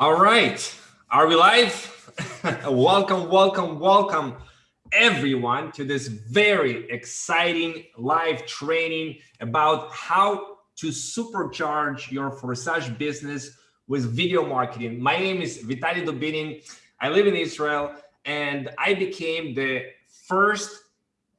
All right, are we live? welcome, welcome, welcome everyone to this very exciting live training about how to supercharge your Forsage business with video marketing. My name is Vitaly Dubinin. I live in Israel and I became the first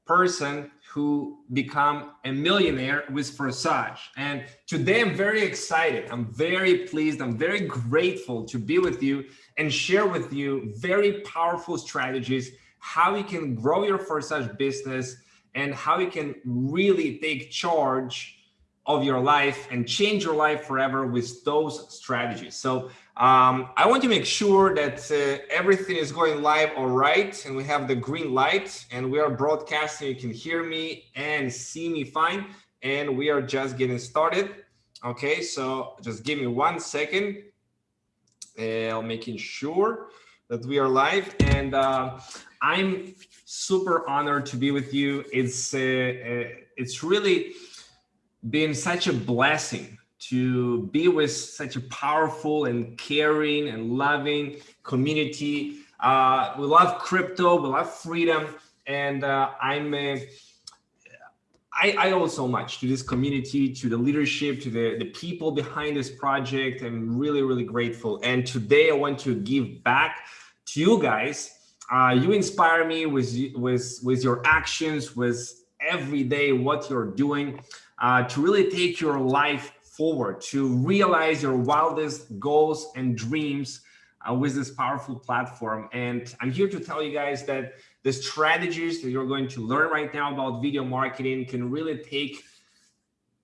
person who become a millionaire with Forsage. And today I'm very excited. I'm very pleased. I'm very grateful to be with you and share with you very powerful strategies, how you can grow your Forsage business and how you can really take charge of your life and change your life forever with those strategies. So um, I want to make sure that uh, everything is going live all right and we have the green light and we are broadcasting. You can hear me and see me fine and we are just getting started. Okay, so just give me one second. Uh, making sure that we are live and uh, I'm super honored to be with you. It's uh, uh it's really been such a blessing to be with such a powerful and caring and loving community. Uh, we love crypto, we love freedom, and uh, I'm uh, I, I owe so much to this community, to the leadership, to the, the people behind this project. I'm really, really grateful. And today I want to give back to you guys. Uh, you inspire me with, with, with your actions, with every day what you're doing uh, to really take your life forward, to realize your wildest goals and dreams uh, with this powerful platform. And I'm here to tell you guys that the strategies that you're going to learn right now about video marketing can really take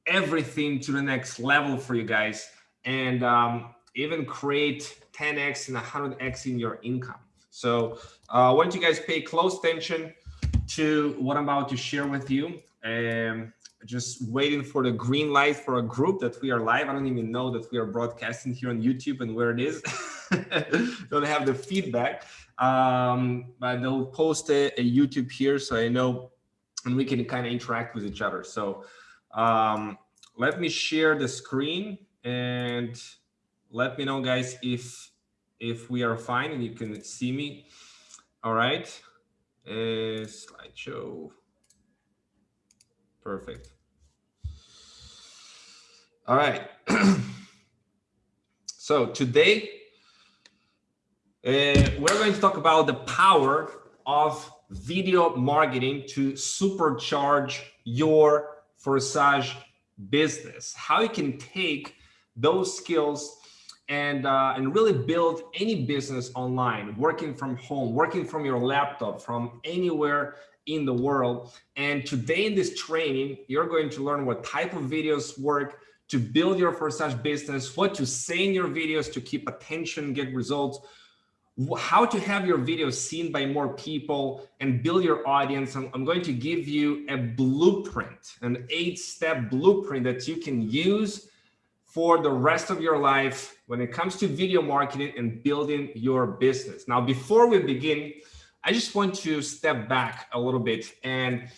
everything to the next level for you guys and um, even create 10x and 100x in your income. So uh, I want you guys pay close attention to what I'm about to share with you. Just waiting for the green light for a group that we are live. I don't even know that we are broadcasting here on YouTube and where it is. don't have the feedback, um, but they'll post a, a, YouTube here so I know and we can kind of interact with each other. So um, let me share the screen and let me know guys if if we are fine and you can see me. All right, uh, slideshow. Perfect. All right. so today, uh, we're going to talk about the power of video marketing to supercharge your Forsage business. How you can take those skills and uh, and really build any business online, working from home, working from your laptop, from anywhere in the world. And today in this training, you're going to learn what type of videos work to build your Forsage business, what to say in your videos to keep attention, get results, how to have your videos seen by more people and build your audience. I'm, I'm going to give you a blueprint, an eight step blueprint that you can use for the rest of your life when it comes to video marketing and building your business. Now, before we begin, I just want to step back a little bit and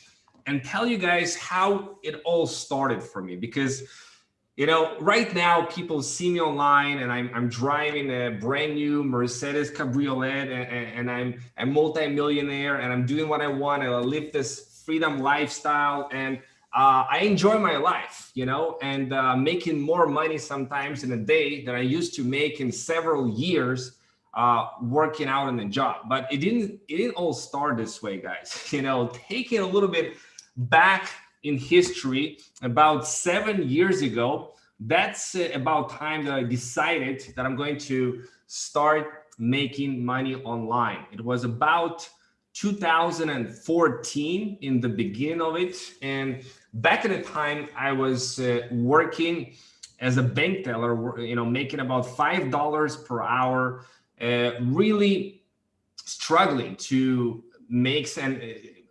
and tell you guys how it all started for me because you know right now people see me online and I'm, I'm driving a brand new Mercedes Cabriolet and, and I'm a multi-millionaire and I'm doing what I want and I live this freedom lifestyle and uh, I enjoy my life, you know, and uh, making more money sometimes in a day than I used to make in several years uh, working out in the job. But it didn't, it didn't all start this way, guys. You know, taking a little bit back in history, about seven years ago, that's about time that I decided that I'm going to start making money online. It was about 2014 in the beginning of it. And back at the time I was uh, working as a bank teller, you know, making about $5 per hour uh, really struggling to make and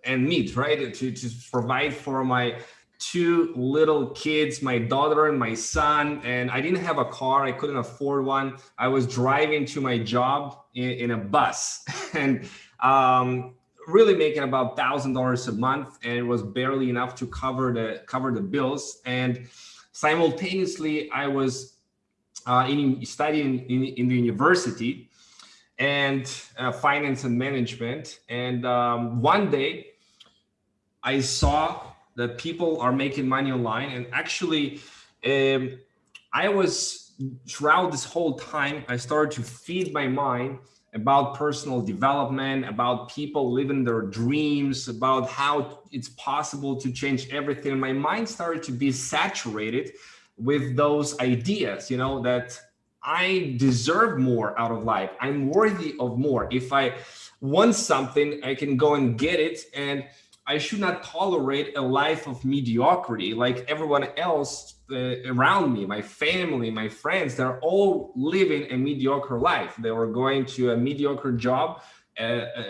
and meet right? To, to provide for my two little kids my daughter and my son and i didn't have a car i couldn't afford one. I was driving to my job in, in a bus and um, really making about thousand dollars a month and it was barely enough to cover the cover the bills. And simultaneously i was uh, in studying in, in the university and uh, finance and management. And um, one day I saw that people are making money online and actually um, I was throughout this whole time, I started to feed my mind about personal development, about people living their dreams, about how it's possible to change everything. My mind started to be saturated with those ideas, you know, that I deserve more out of life. I'm worthy of more. If I want something, I can go and get it. And I should not tolerate a life of mediocrity like everyone else uh, around me, my family, my friends, they're all living a mediocre life. They were going to a mediocre job, uh, uh,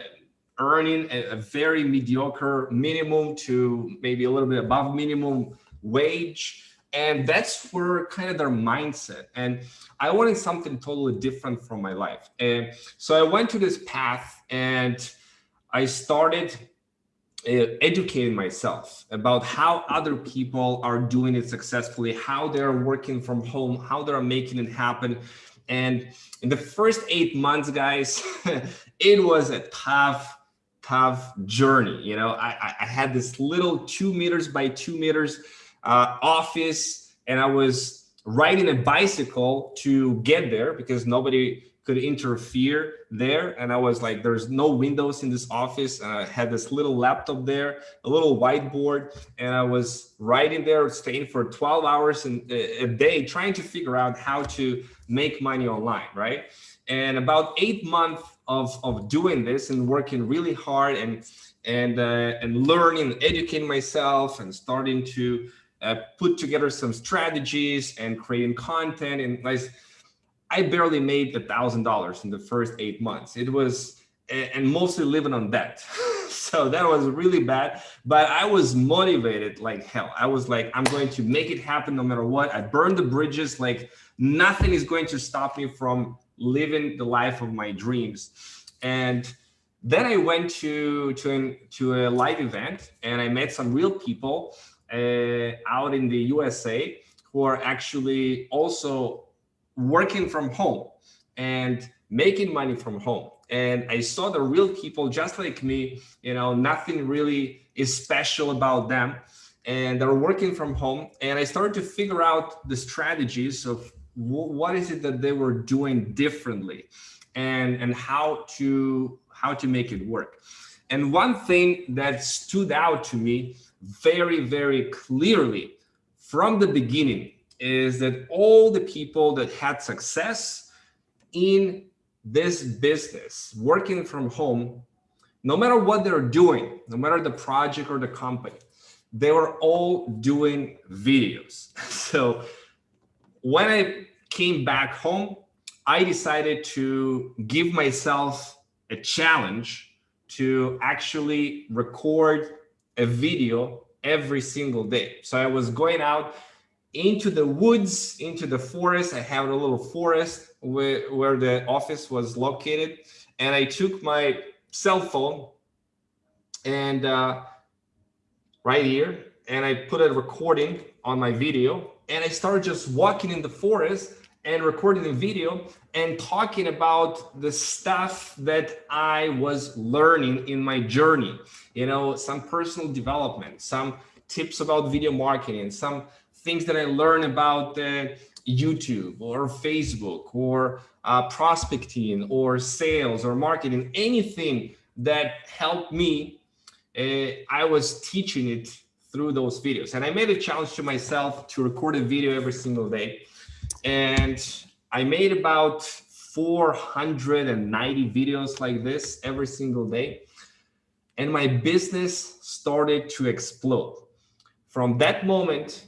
earning a, a, very mediocre minimum to maybe a little bit above minimum wage. And that's where kind of their mindset. And I wanted something totally different from my life. And so I went to this path and I started uh, educating myself about how other people are doing it successfully, how they're working from home, how they're making it happen. And in the first eight months, guys, it was a tough, tough journey. You know, I, I had this little two meters by two meters uh, office and I was riding a bicycle to get there because nobody could interfere there. And I was like, there's no windows in this office. And I had this little laptop there, a little whiteboard, and I was writing there, staying for 12 hours in, a day, trying to figure out how to make money online, right? And about eight months of, of doing this and working really hard and and uh, and learning, educating myself and starting to uh, put together some strategies and creating content and I barely made a thousand dollars in the first eight months. It was, and mostly living on debt. so that was really bad, but I was motivated like hell. I was like, I'm going to make it happen no matter what. I burned the bridges. Like nothing is going to stop me from living the life of my dreams. And then I went to, to, an, to a live event and I met some real people Uh, out in the USA who are actually also working from home and making money from home. And I saw the real people just like me, you know, nothing really is special about them. And they're working from home. And I started to figure out the strategies of what is it that they were doing differently and, and how to how to make it work. And one thing that stood out to me very, very clearly from the beginning is that all the people that had success in this business, working from home, no matter what they're doing, no matter the project or the company, they were all doing videos. So when I came back home, I decided to give myself a challenge to actually record a video every single day. So I was going out into the woods, into the forest. I have a little forest where, where the office was located. And I took my cell phone and uh, right here, and I put a recording on my video and I started just walking in the forest and recording the video and talking about the stuff that I was learning in my journey. You know, some personal development, some tips about video marketing, some things that I learn about uh, YouTube or Facebook or uh, prospecting or sales or marketing, anything that helped me, uh, I was teaching it through those videos. And I made a challenge to myself to record a video every single day. And I made about 490 videos like this every single day. And my business started to explode. From that moment,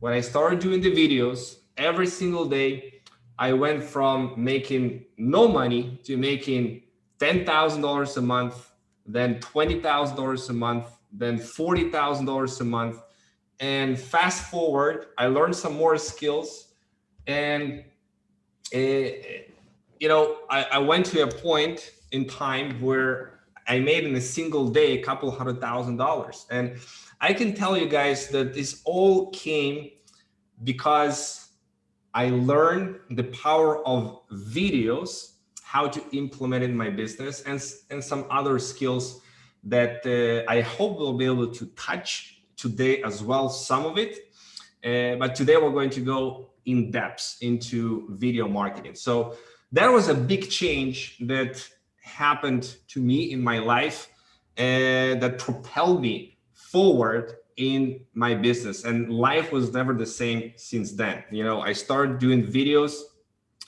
when I started doing the videos every single day, I went from making no money to making $10,000 a month, then $20,000 a month, then $40,000 a month. And fast forward, I learned some more skills and, uh, you know, I, I went to a point in time where I made in a single day a couple hundred thousand dollars. And I can tell you guys that this all came because I learned the power of videos, how to implement it in my business and, and some other skills that uh, I hope we'll be able to touch today as well, some of it. Uh, but today we're going to go in depth into video marketing. So that was a big change that happened to me in my life uh, that propelled me forward in my business. And life was never the same since then. You know i started doing videos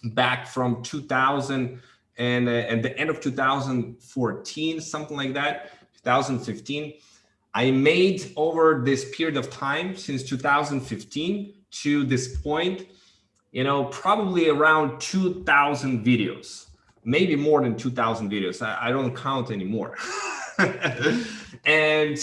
back from 2000 and uh, at the end of 2014 something like that 2015 i made over this period of time since 2015 to this point you know probably around 2000 videos maybe more than 2000 videos i, I don't count anymore and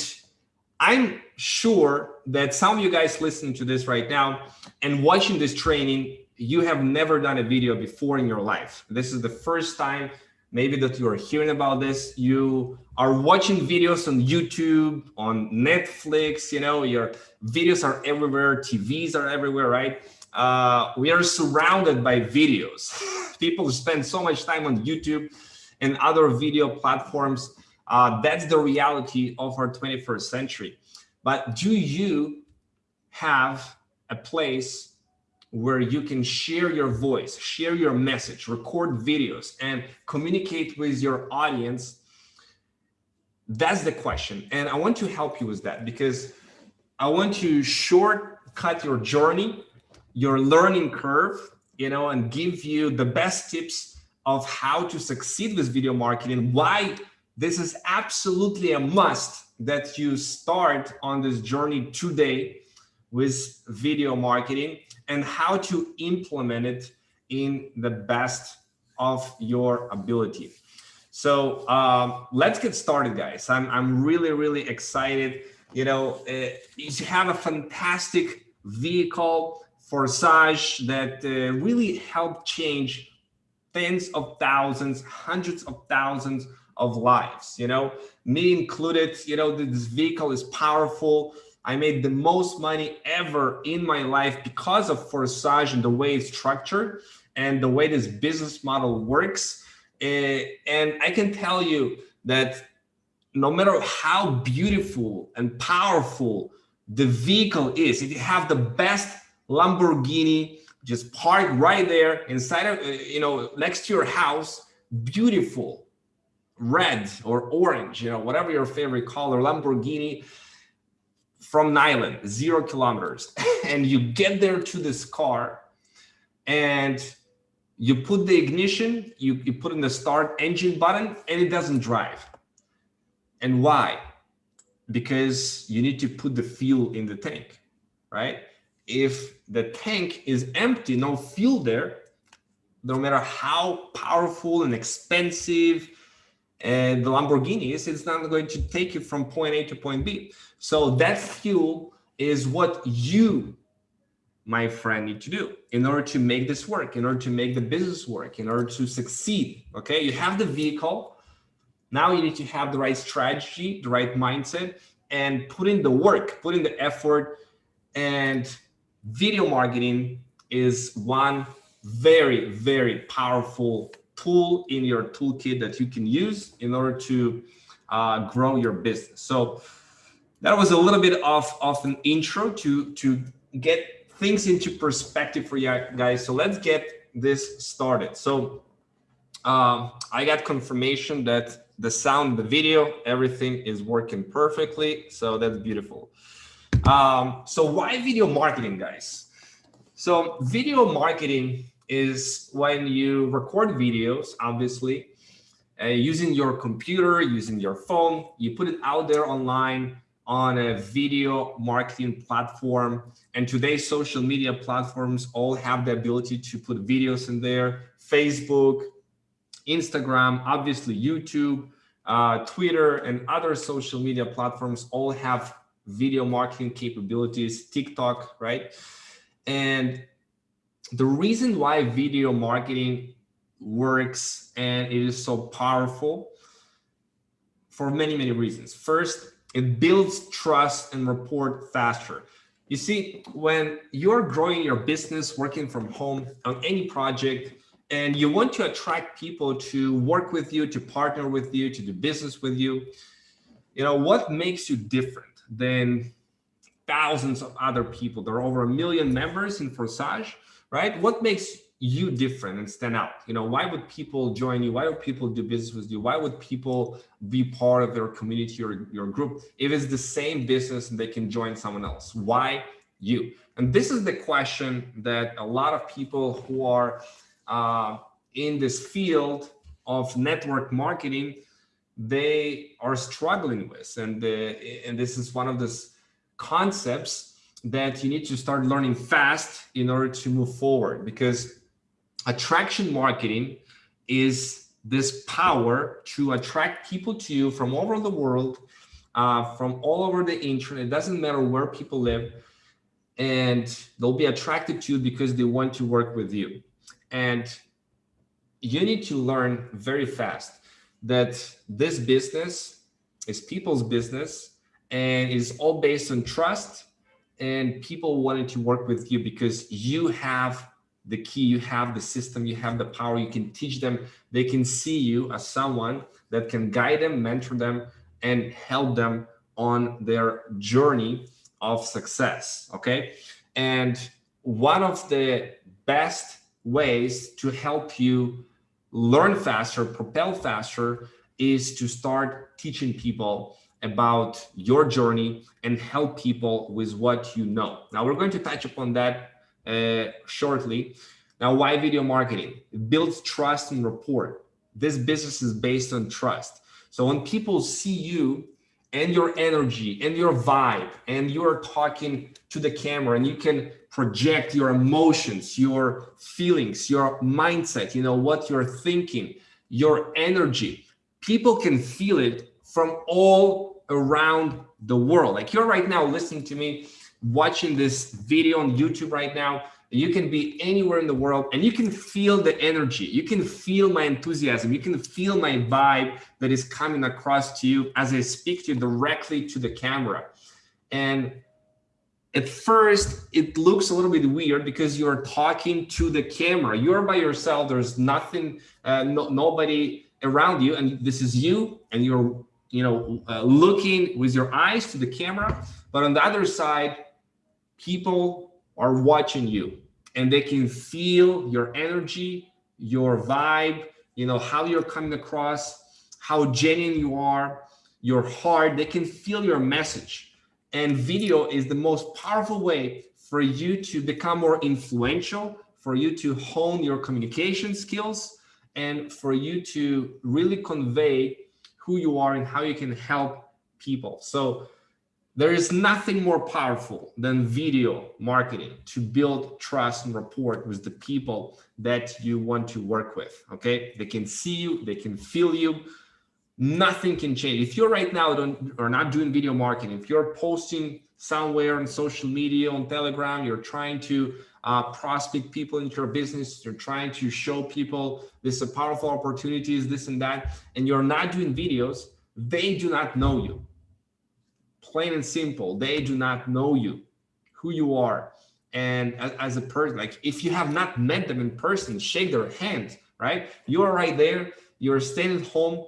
I'm sure that some of you guys listening to this right now and watching this training, you have never done a video before in your life. This is the first time maybe that you are hearing about this. You are watching videos on YouTube, on Netflix, you know, your videos are everywhere, TVs are everywhere, right? Uh, we are surrounded by videos. People spend so much time on YouTube and other video platforms uh, that's the reality of our 21st century. But do you have a place where you can share your voice, share your message, record videos, and communicate with your audience? That's the question. And I want to help you with that because I want to shortcut your journey, your learning curve, you know, and give you the best tips of how to succeed with video marketing, why this is absolutely a must that you start on this journey today with video marketing and how to implement it in the best of your ability. So um, let's get started, guys. I'm, I'm really, really excited. You know, uh, you have a fantastic vehicle, for Forsage, that uh, really helped change tens of thousands, hundreds of thousands of lives, you know, me included, you know, this vehicle is powerful. I made the most money ever in my life because of Forsage and the way it's structured and the way this business model works. Uh, and I can tell you that no matter how beautiful and powerful the vehicle is, if you have the best Lamborghini just parked right there inside of, uh, you know, next to your house, beautiful, red or orange, you know, whatever your favorite color, Lamborghini from Nyland, zero kilometers. and you get there to this car and you put the ignition, you, you put in the start engine button and it doesn't drive. And why? Because you need to put the fuel in the tank, right? If the tank is empty, no fuel there, no matter how powerful and expensive and the Lamborghinis, it's not going to take you from point A to point B. So that fuel is what you, my friend, need to do in order to make this work, in order to make the business work, in order to succeed. Okay, you have the vehicle. Now you need to have the right strategy, the right mindset, and put in the work, put in the effort. And video marketing is one very, very powerful tool in your toolkit that you can use in order to uh, grow your business. So that was a little bit of, of an intro to, to get things into perspective for you guys. So let's get this started. So um, I got confirmation that the sound, the video, everything is working perfectly. So that's beautiful. Um, so why video marketing, guys? So video marketing is when you record videos, obviously, uh, using your computer, using your phone, you put it out there online on a video marketing platform. And today's social media platforms all have the ability to put videos in there, Facebook, Instagram, obviously YouTube, uh, Twitter, and other social media platforms all have video marketing capabilities, TikTok, right? And the reason why video marketing works and it is so powerful for many, many reasons. First, it builds trust and rapport faster. You see, when you're growing your business, working from home on any project, and you want to attract people to work with you, to partner with you, to do business with you, you know, what makes you different than thousands of other people? There are over a million members in Forsage, right? What makes you different and stand out? You know, why would people join you? Why would people do business with you? Why would people be part of their community or your group if it's the same business and they can join someone else? Why you? And this is the question that a lot of people who are uh, in this field of network marketing, they are struggling with. And, uh, and this is one of those concepts that you need to start learning fast in order to move forward because attraction marketing is this power to attract people to you from all over the world, uh, from all over the internet. It doesn't matter where people live and they'll be attracted to you because they want to work with you. And you need to learn very fast that this business is people's business and it's all based on trust and people wanting to work with you because you have the key, you have the system, you have the power, you can teach them, they can see you as someone that can guide them, mentor them, and help them on their journey of success, okay? And one of the best ways to help you learn faster, propel faster, is to start teaching people about your journey and help people with what you know. Now we're going to touch upon that uh, shortly. Now, why video marketing? It builds trust and rapport. This business is based on trust. So when people see you and your energy and your vibe and you're talking to the camera and you can project your emotions, your feelings, your mindset, you know, what you're thinking, your energy. People can feel it from all around the world. Like you're right now listening to me, watching this video on YouTube right now. You can be anywhere in the world and you can feel the energy. You can feel my enthusiasm. You can feel my vibe that is coming across to you as I speak to you directly to the camera. And at first it looks a little bit weird because you're talking to the camera you're by yourself there's nothing uh, no, nobody around you and this is you and you're you know uh, looking with your eyes to the camera but on the other side people are watching you and they can feel your energy your vibe you know how you're coming across how genuine you are your heart. They can feel your message. And video is the most powerful way for you to become more influential, for you to hone your communication skills, and for you to really convey who you are and how you can help people. So there is nothing more powerful than video marketing to build trust and rapport with the people that you want to work with. Okay, they can see you, they can feel you, nothing can change. If you're right now don't, or not doing video marketing, if you're posting somewhere on social media, on Telegram, you're trying to uh, prospect people into your business, you're trying to show people this is a powerful opportunities, this and that, and you're not doing videos, they do not know you. Plain and simple, they do not know you, who you are. And as, as a person, like if you have not met them in person, shake their hand, right? You are right there, you're staying at home,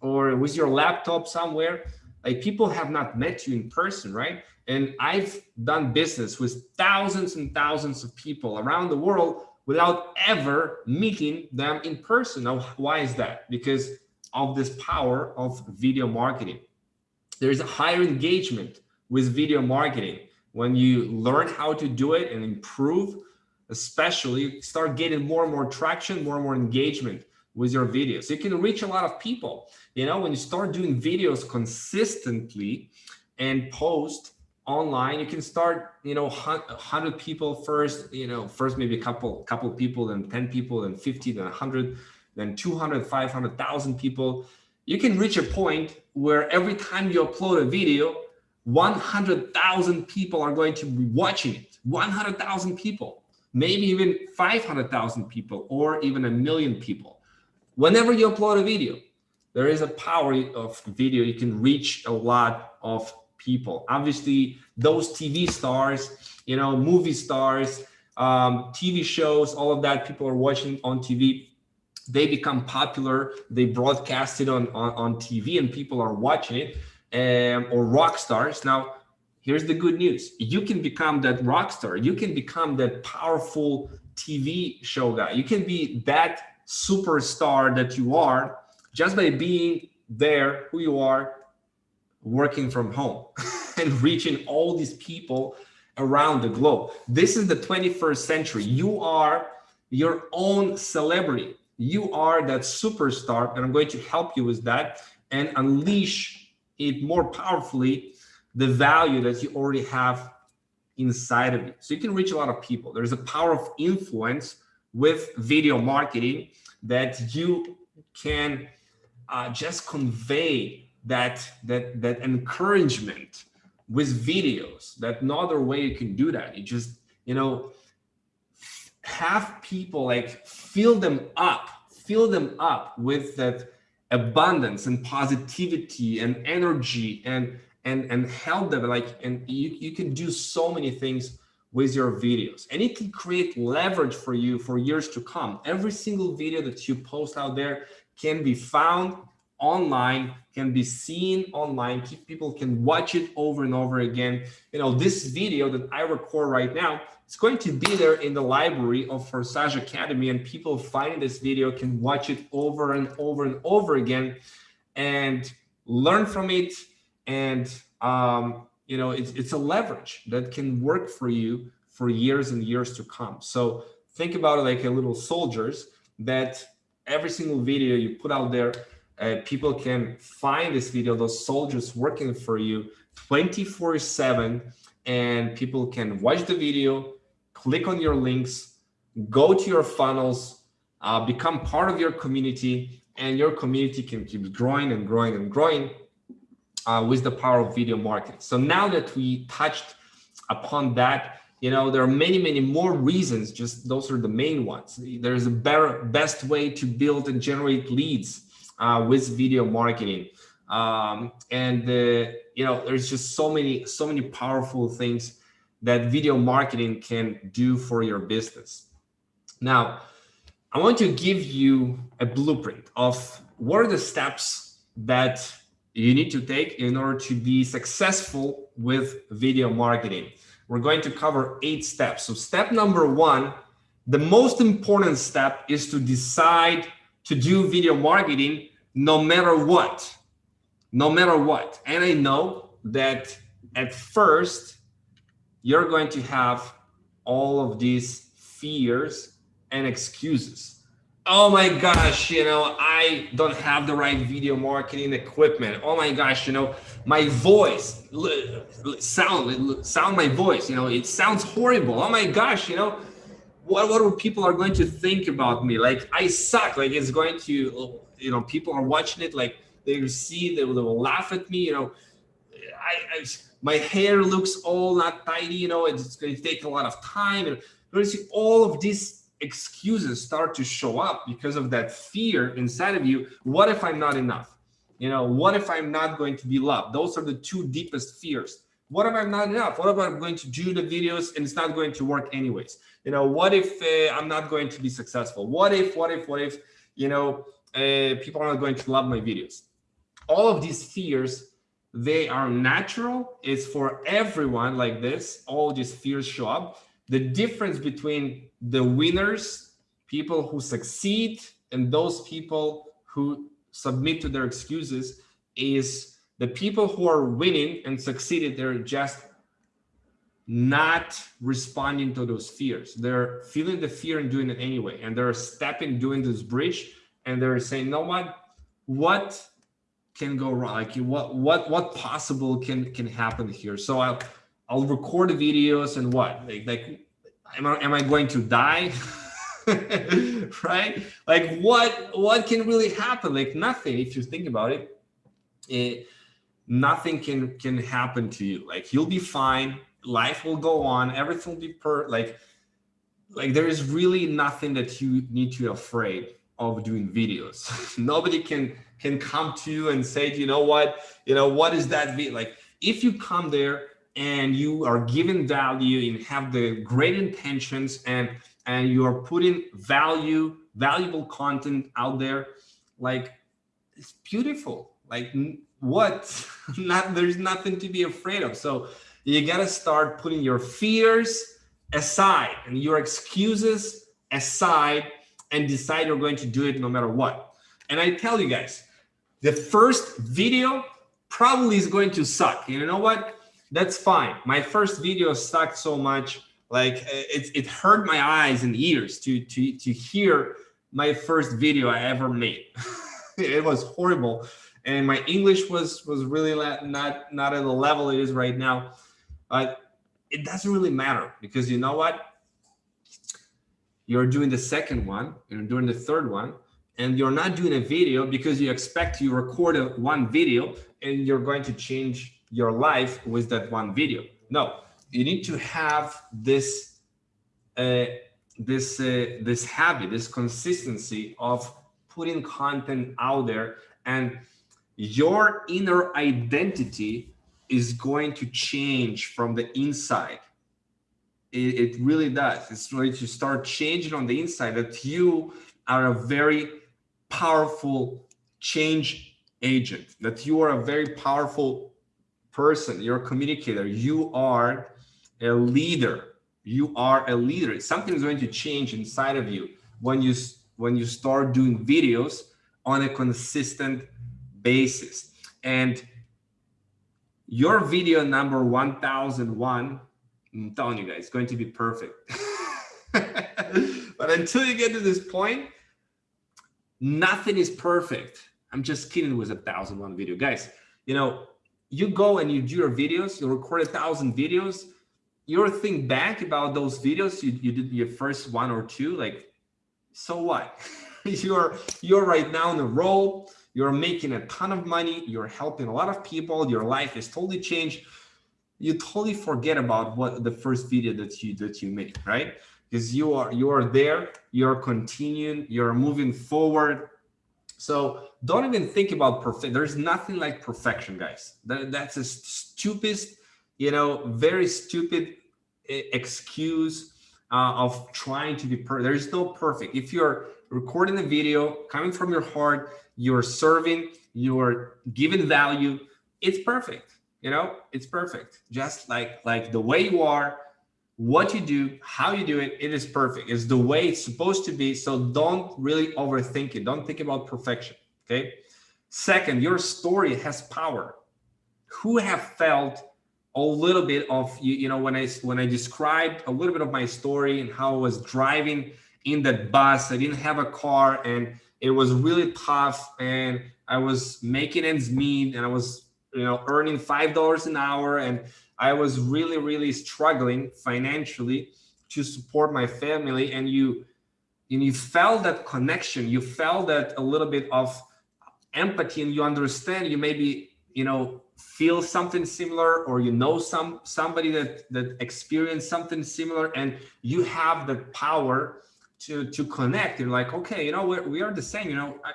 or with your laptop somewhere like people have not met you in person right? And i've done business with thousands and thousands of people around the world without ever meeting them in person. Now why is that? Because of this power of video marketing. There's a higher engagement with video marketing. When you learn how to do it and improve especially start getting more and more traction more and more engagement with your videos. You can reach a lot of people. You know, when you start doing videos consistently and post online, you can start, you know, 100 people first, you know, first maybe a couple, couple people, then 10 people, then 50, then 100, then 200, 500,000 people. You can reach a point where every time you upload a video, 100,000 people are going to be watching it. 100,000 people, maybe even 500,000 people, or even a million people whenever you upload a video, there is a power of video. You can reach a lot of people. Obviously, those TV stars, you know, movie stars, um, TV shows, all of that people are watching on TV. They become popular. They broadcast it on, on, on TV and people are watching it um, or rock stars. Now, here's the good news. You can become that rock star. You can become that powerful TV show guy. You can be that superstar that you are just by being there, who you are, working from home and reaching all these people around the globe. This is the 21st century. You are your own celebrity. You are that superstar, and I'm going to help you with that and unleash it more powerfully, the value that you already have inside of you. So you can reach a lot of people. There's a power of influence with video marketing that you can uh, just convey that that that encouragement with videos that no other way you can do that. You just you know have people like fill them up fill them up with that abundance and positivity and energy and and and help them like and you, you can do so many things with your videos. And it can create leverage for you for years to come. Every single video that you post out there can be found online can be seen online. People can watch it over and over again. You know this video that i record right now it's going to be there in the library of Forsage Academy and people finding this video can watch it over and over and over again and learn from it and um, you know it's, it's a leverage that can work for you for years and years to come. So think about it like a little soldiers that every single video you put out there uh, people can find this video, those soldiers working for you 24 seven and people can watch the video, click on your links, go to your funnels, uh, become part of your community and your community can keep growing and growing and growing uh, with the power of video marketing. So now that we touched upon that, you know, there are many, many more reasons, just those are the main ones. There's a better, best way to build and generate leads uh, with video marketing. Um, and uh, you know, there's just so many, so many powerful things that video marketing can do for your business. Now, I want to give you a blueprint of what are the steps that you need to take in order to be successful with video marketing. We're going to cover eight steps. So step number one, the most important step is to decide to do video marketing no matter what, no matter what. And I know that at first you're going to have all of these fears and excuses. Oh my gosh, you know, I don't have the right video marketing equipment. Oh my gosh, you know, my voice, sound, sound my voice, you know, it sounds horrible. Oh my gosh, you know, what what people are going to think about me like i suck like it's going to you know people are watching it like they see they will, they will laugh at me you know I, I, my hair looks all not tidy you know it's going to take a lot of time and all of these excuses start to show up because of that fear inside of you. What if i'm not enough? You know what if i'm not going to be loved? Those are the two deepest fears. What if i'm not enough? What if i'm going to do the videos and it's not going to work anyways? You know what if uh, i'm not going to be successful? What if what if what if you know uh, people are not going to love my videos? All of these fears they are natural. It's for everyone like this. All these fears show up. The difference between the winners people who succeed and those people who submit to their excuses is the people who are winning and succeeded, they're just not responding to those fears. They're feeling the fear and doing it anyway. And they're stepping, doing this bridge, and they're saying, no what, what can go wrong? Like what what what possible can can happen here? So I'll I'll record the videos and what? Like like am I am I going to die? right? Like what what can really happen? Like nothing if you think about it. it nothing can can happen to you like you'll be fine life will go on everything will be per like like there is really nothing that you need to be afraid of doing videos nobody can can come to you and say you know what you know what is that like if you come there and you are giving value and have the great intentions and and you are putting value valuable content out there like it's beautiful. Like what? Not there's nothing to be afraid of. So you got to start putting your fears aside and your excuses aside and decide you're going to do it no matter what. And i tell you guys the first video probably is going to suck. You know what that's fine my first video sucked so much like uh, it, it hurt my eyes and ears to to to hear my first video i ever made it was horrible and my English was was really not not at the level it is right now. But it doesn't really matter because you know what? You're doing the second one, you're doing the third one, and you're not doing a video because you expect you record a, one video and you're going to change your life with that one video. No, you need to have this uh, this uh, this habit, this consistency of putting content out there and your inner identity is going to change from the inside. It, it, really does. It's going to start changing on the inside that you are a very powerful change agent, that you are a very powerful person. You're a communicator. You are a leader. You are a leader. Something is going to change inside of you when you when you start doing videos on a consistent basis. And your video number 1001, I'm telling you guys, it's going to be perfect. but until you get to this point, nothing is perfect. I'm just kidding with a thousand one video. Guys, you know, you go and you do your videos, you record a thousand videos, you think back about those videos you, you did your first one or two, like, so what? you're you're right now in a role you're making a ton of money, you're helping a lot of people, your life is totally changed. You totally forget about what the first video that you that you made, right? Because you are you are there, you're continuing, you're moving forward. So don't even think about perfect. There's nothing like perfection, guys. That, that's a stupid, you know, very stupid excuse uh, of trying to be perfect. There's no perfect. If you're recording a video coming from your heart, you're serving, you're giving value, it's perfect. You know, it's perfect. Just like like the way you are, what you do, how you do it, it is perfect. It's the way it's supposed to be. So don't really overthink it. Don't think about perfection. Okay. Second, your story has power. Who have felt a little bit of you, you know, when I when I described a little bit of my story and how I was driving in that bus, I didn't have a car and it was really tough and I was making ends meet and I was, you know, earning $5 an hour and I was really, really struggling financially to support my family. And you, and you felt that connection, you felt that a little bit of empathy and you understand you maybe, you know, feel something similar or you know some somebody that that experienced something similar and you have the power to to connect you're like okay you know we're, we are the same you know I,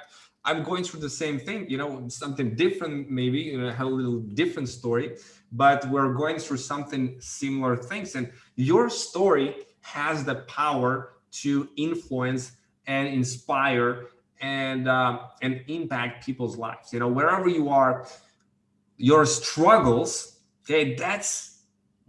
am going through the same thing you know something different maybe you know have a little different story but we're going through something similar things. And your story has the power to influence and inspire and uh, and impact people's lives. You know wherever you are your struggles okay that's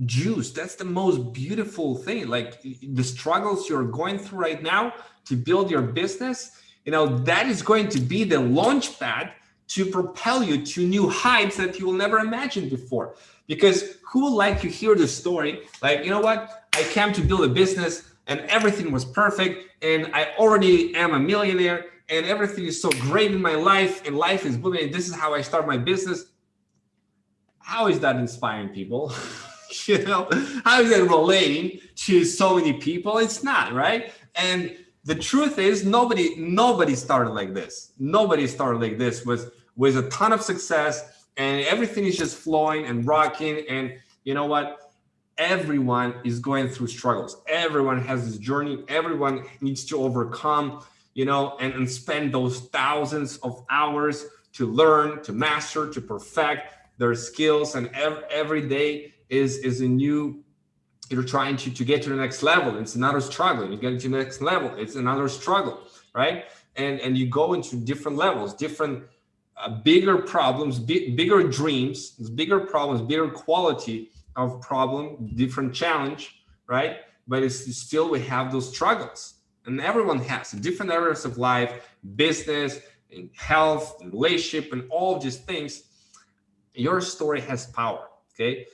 juice. That's the most beautiful thing. Like the struggles you're going through right now to build your business you know that is going to be the launch pad to propel you to new heights that you will never imagine before because who would like to hear the story like you know what i came to build a business and everything was perfect and i already am a millionaire and everything is so great in my life and life is booming this is how i start my business how is that inspiring people you know, how is that relating to so many people? It's not, right? And the truth is nobody, nobody started like this. Nobody started like this with, with a ton of success and everything is just flowing and rocking. And you know what? Everyone is going through struggles. Everyone has this journey. Everyone needs to overcome, you know, and, and spend those thousands of hours to learn, to master, to perfect, their skills and every, every day is is a new you're trying to, to get to the next level. It's another struggle. You get to the next level it's another struggle right? And and you go into different levels different uh, bigger problems bigger dreams bigger problems bigger quality of problem different challenge right? But it's still we have those struggles. And everyone has different areas of life business and health and relationship and all of these things. Your story has power okay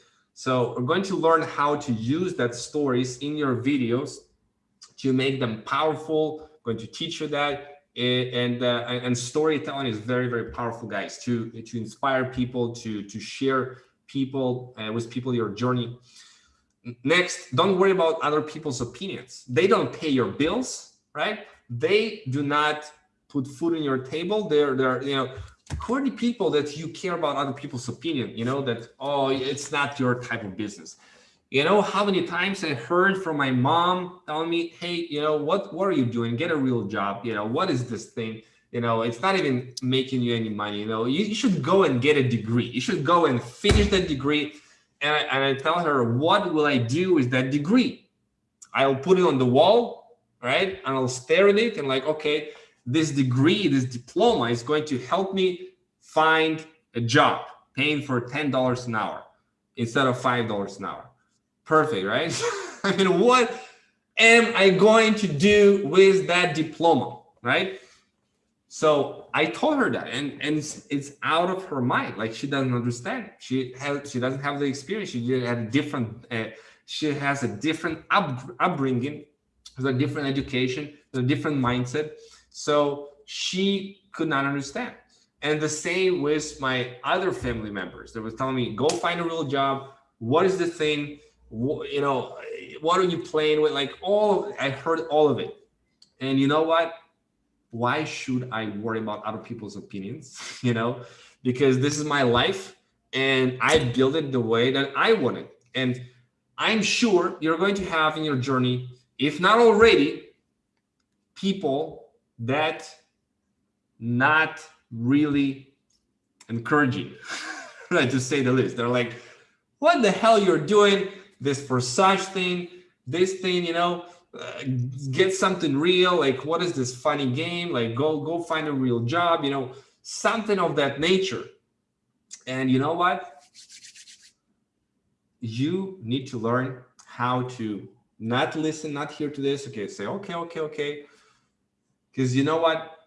so we're going to learn how to use that stories in your videos to make them powerful I'm going to teach you that and uh, and storytelling is very very powerful guys to to inspire people to to share people uh, with people your journey. Next don't worry about other people's opinions. They don't pay your bills right? They do not put food on your table. They're they're you know who are the people that you care about other people's opinion you know that oh it's not your type of business? You know how many times i heard from my mom telling me hey you know what what are you doing? Get a real job. You know what is this thing? You know it's not even making you any money you know? You, you should go and get a degree. You should go and finish that degree. And I, and I tell her what will i do with that degree? I'll put it on the wall right? And i'll stare at it and like okay this degree, this diploma is going to help me find a job paying for $10 an hour instead of $5 an hour. Perfect, right? I mean, what am I going to do with that diploma, right? So I told her that, and and it's, it's out of her mind. Like she doesn't understand. She has she doesn't have the experience. She had a different. Uh, she has a different up, upbringing, has a different education, a different mindset. So she could not understand. And the same with my other family members. They were telling me, go find a real job. What is the thing? You know, what are you playing with? Like all, I heard all of it. And you know what? Why should I worry about other people's opinions? You know, because this is my life and I build it the way that I want it. And I'm sure you're going to have in your journey, if not already, people that not really encouraging, right? to say the least. They're like, what the hell you're doing this for such thing, this thing, you know, uh, get something real. Like, what is this funny game? Like, go, go find a real job, you know, something of that nature. And you know what? You need to learn how to not listen, not hear to this. Okay, say, okay, okay, okay. Because you know what?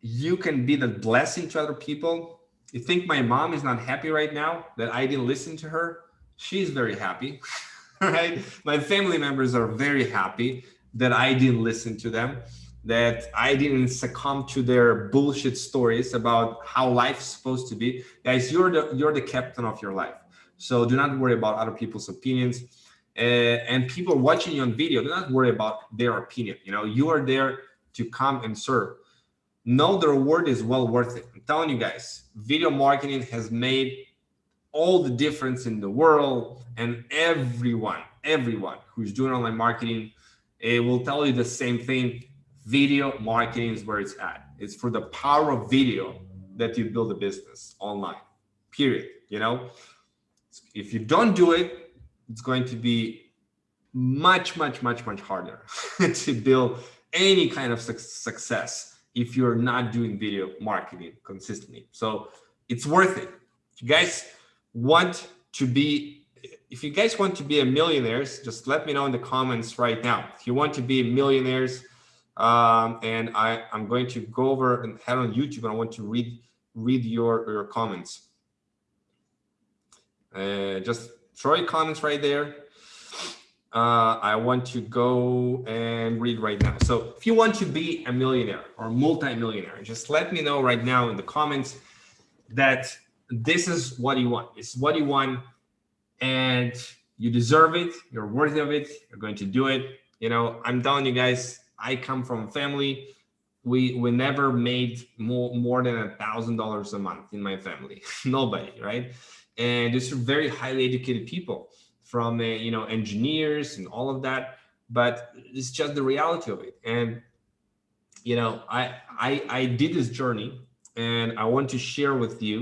You can be the blessing to other people. You think my mom is not happy right now that I didn't listen to her? She's very happy, right? My family members are very happy that I didn't listen to them, that I didn't succumb to their bullshit stories about how life's supposed to be. Guys, you're the you're the captain of your life. So do not worry about other people's opinions. Uh, and people watching you on video, do not worry about their opinion. You know, you are there to come and serve. Know the reward is well worth it. I'm telling you guys, video marketing has made all the difference in the world and everyone, everyone who's doing online marketing, it will tell you the same thing. Video marketing is where it's at. It's for the power of video that you build a business online, period. You know, if you don't do it, it's going to be much, much, much, much harder to build any kind of su success if you're not doing video marketing consistently. So it's worth it. If you guys want to be, if you guys want to be a millionaires, just let me know in the comments right now. If you want to be millionaires, um, and I, I'm going to go over and head on YouTube and I want to read read your, your comments. Uh, just throw your comments right there uh, I want to go and read right now. So if you want to be a millionaire or multi-millionaire, just let me know right now in the comments that this is what you want. It's what you want and you deserve it. You're worthy of it. You're going to do it. You know, I'm telling you guys, I come from a family. We, we never made more, more than a thousand dollars a month in my family, nobody, right? And these are very highly educated people from uh, you know engineers and all of that but it's just the reality of it and you know I, I i did this journey and i want to share with you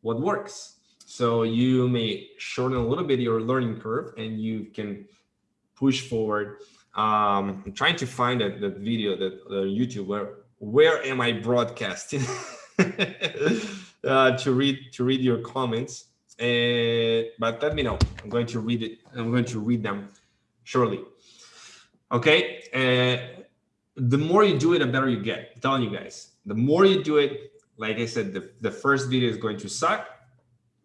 what works So you may shorten a little bit your learning curve and you can push forward. Um, I'm trying to find that, video that uh, YouTube where where am I broadcasting uh, to read to read your comments. Uh, but let me know. I'm going to read it. I'm going to read them shortly. Okay. Uh, the more you do it, the better you get. I'm telling you guys, the more you do it, like I said, the, the first video is going to suck.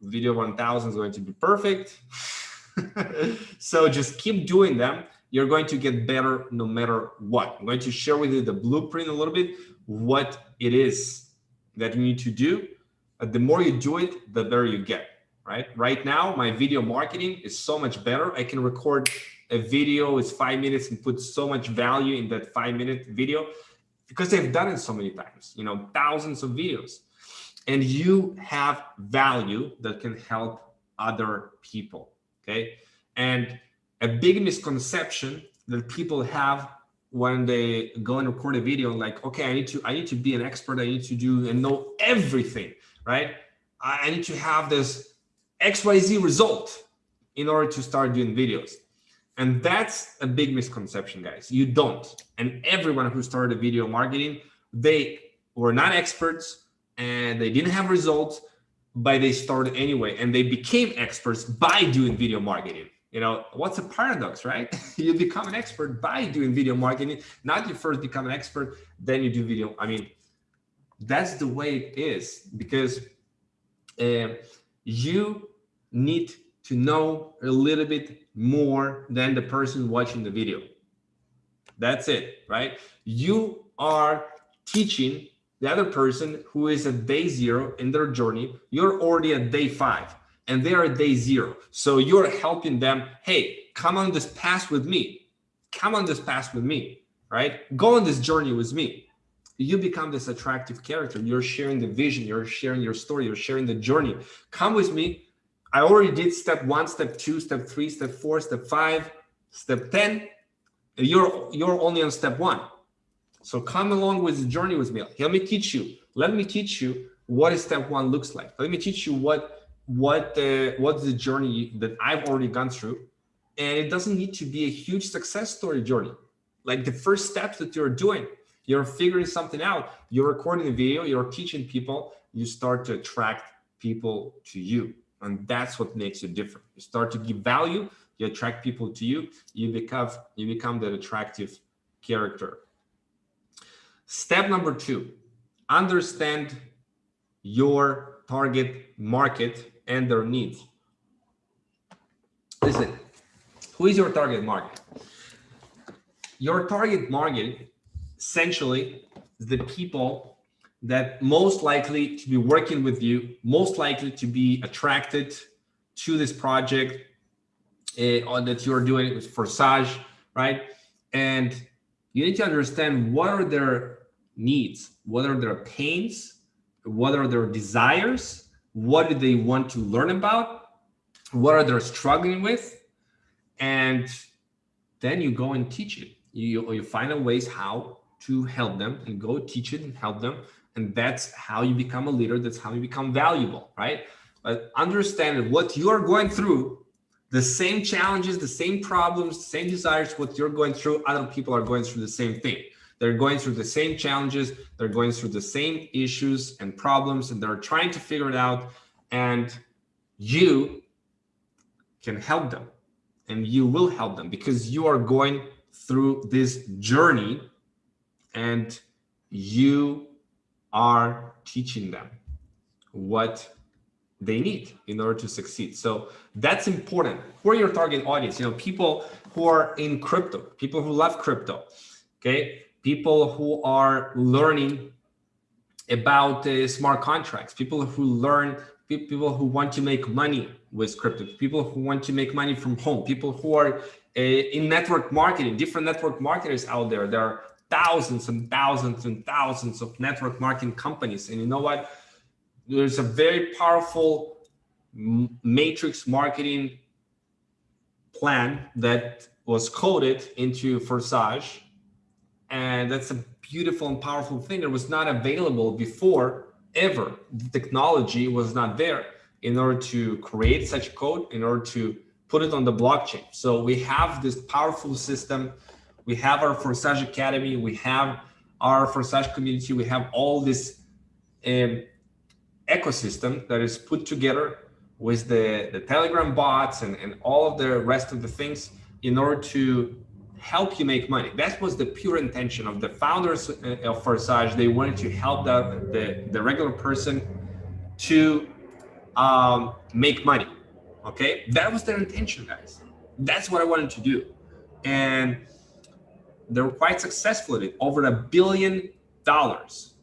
Video 1000 is going to be perfect. so just keep doing them. You're going to get better no matter what. I'm going to share with you the blueprint a little bit, what it is that you need to do. Uh, the more you do it, the better you get, right? Right now, my video marketing is so much better. I can record a video is five minutes and put so much value in that five minute video because they've done it so many times, you know, thousands of videos. And you have value that can help other people, okay? And a big misconception that people have when they go and record a video like, okay, I need to, I need to be an expert. I need to do and know everything, right? I need to have this XYZ result in order to start doing videos. And that's a big misconception, guys. You don't. And everyone who started video marketing, they were not experts and they didn't have results, but they started anyway. And they became experts by doing video marketing. You know, what's a paradox, right? you become an expert by doing video marketing. Not you first become an expert, then you do video. I mean, that's the way it is because uh, you need to know a little bit more than the person watching the video. That's it, right? You are teaching the other person who is at day zero in their journey. You're already at day five and they are at day zero. So you're helping them, hey, come on this path with me. Come on this path with me, right? Go on this journey with me. You become this attractive character. You're sharing the vision. You're sharing your story. You're sharing the journey. Come with me I already did step one, step two, step three, step four, step five, step 10. You're, you're only on step one. So come along with the journey with me. Let me teach you. Let me teach you what step one looks like. Let me teach you what what uh, what's the journey that I've already gone through. And it doesn't need to be a huge success story journey. Like the first steps that you're doing, you're figuring something out, you're recording a video, you're teaching people, you start to attract people to you. And that's what makes you different. You start to give value, you attract people to you, you become, you become that attractive character. Step number two, understand your target market and their needs. Listen, who is your target market? Your target market essentially is the people that most likely to be working with you, most likely to be attracted to this project uh, that you're doing it with Forsage, right? And you need to understand what are their needs, what are their pains, what are their desires, what do they want to learn about, what are they struggling with, and then you go and teach it. You, you find ways how to help them and go teach it and help them and that's how you become a leader. That's how you become valuable, right? But understand what you are going through, the same challenges, the same problems, same desires, what you're going through, other people are going through the same thing. They're going through the same challenges. They're going through the same issues and problems, and they're trying to figure it out. And you can help them and you will help them because you are going through this journey and you are teaching them what they need in order to succeed. So that's important. Who are your target audience? You know, people who are in crypto, people who love crypto, okay? People who are learning about uh, smart contracts, people who learn, people who want to make money with crypto, people who want to make money from home, people who are uh, in network marketing, different network marketers out there. There are thousands and thousands and thousands of network marketing companies. And you know what? There's a very powerful matrix marketing plan that was coded into Forsage. And that's a beautiful and powerful thing that was not available before ever. The technology was not there. in order to create such code, in order to put it on the blockchain. So we have this powerful system. We have our Forsage Academy. We have our Forsage community. We have all this um, ecosystem that is put together with the, the Telegram bots and, and all of the rest of the things in order to help you make money. That was the pure intention of the founders uh, of Forsage. They wanted to help the, the, the regular person to um, make money. Okay, that was their intention, guys. That's what I wanted to do, and they were quite successful at it. Over a billion dollars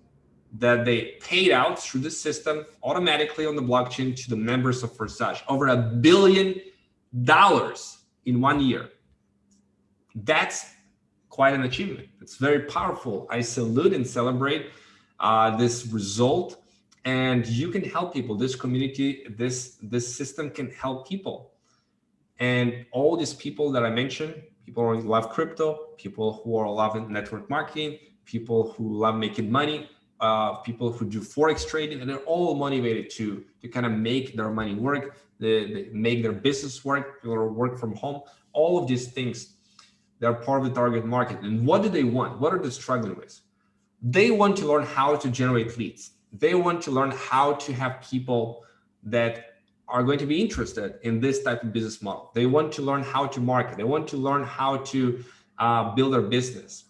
that they paid out through the system automatically on the blockchain to the members of Forsage. Over a billion dollars in one year. That's quite an achievement. It's very powerful. I salute and celebrate uh, this result and you can help people this community this this system can help people and all these people that i mentioned people who love crypto people who are loving network marketing people who love making money uh, people who do forex trading and they're all motivated to to kind of make their money work they, they make their business work or work from home. All of these things they're part of the target market. And what do they want? What are they struggling with? They want to learn how to generate leads. They want to learn how to have people that are going to be interested in this type of business model. They want to learn how to market. They want to learn how to uh, build their business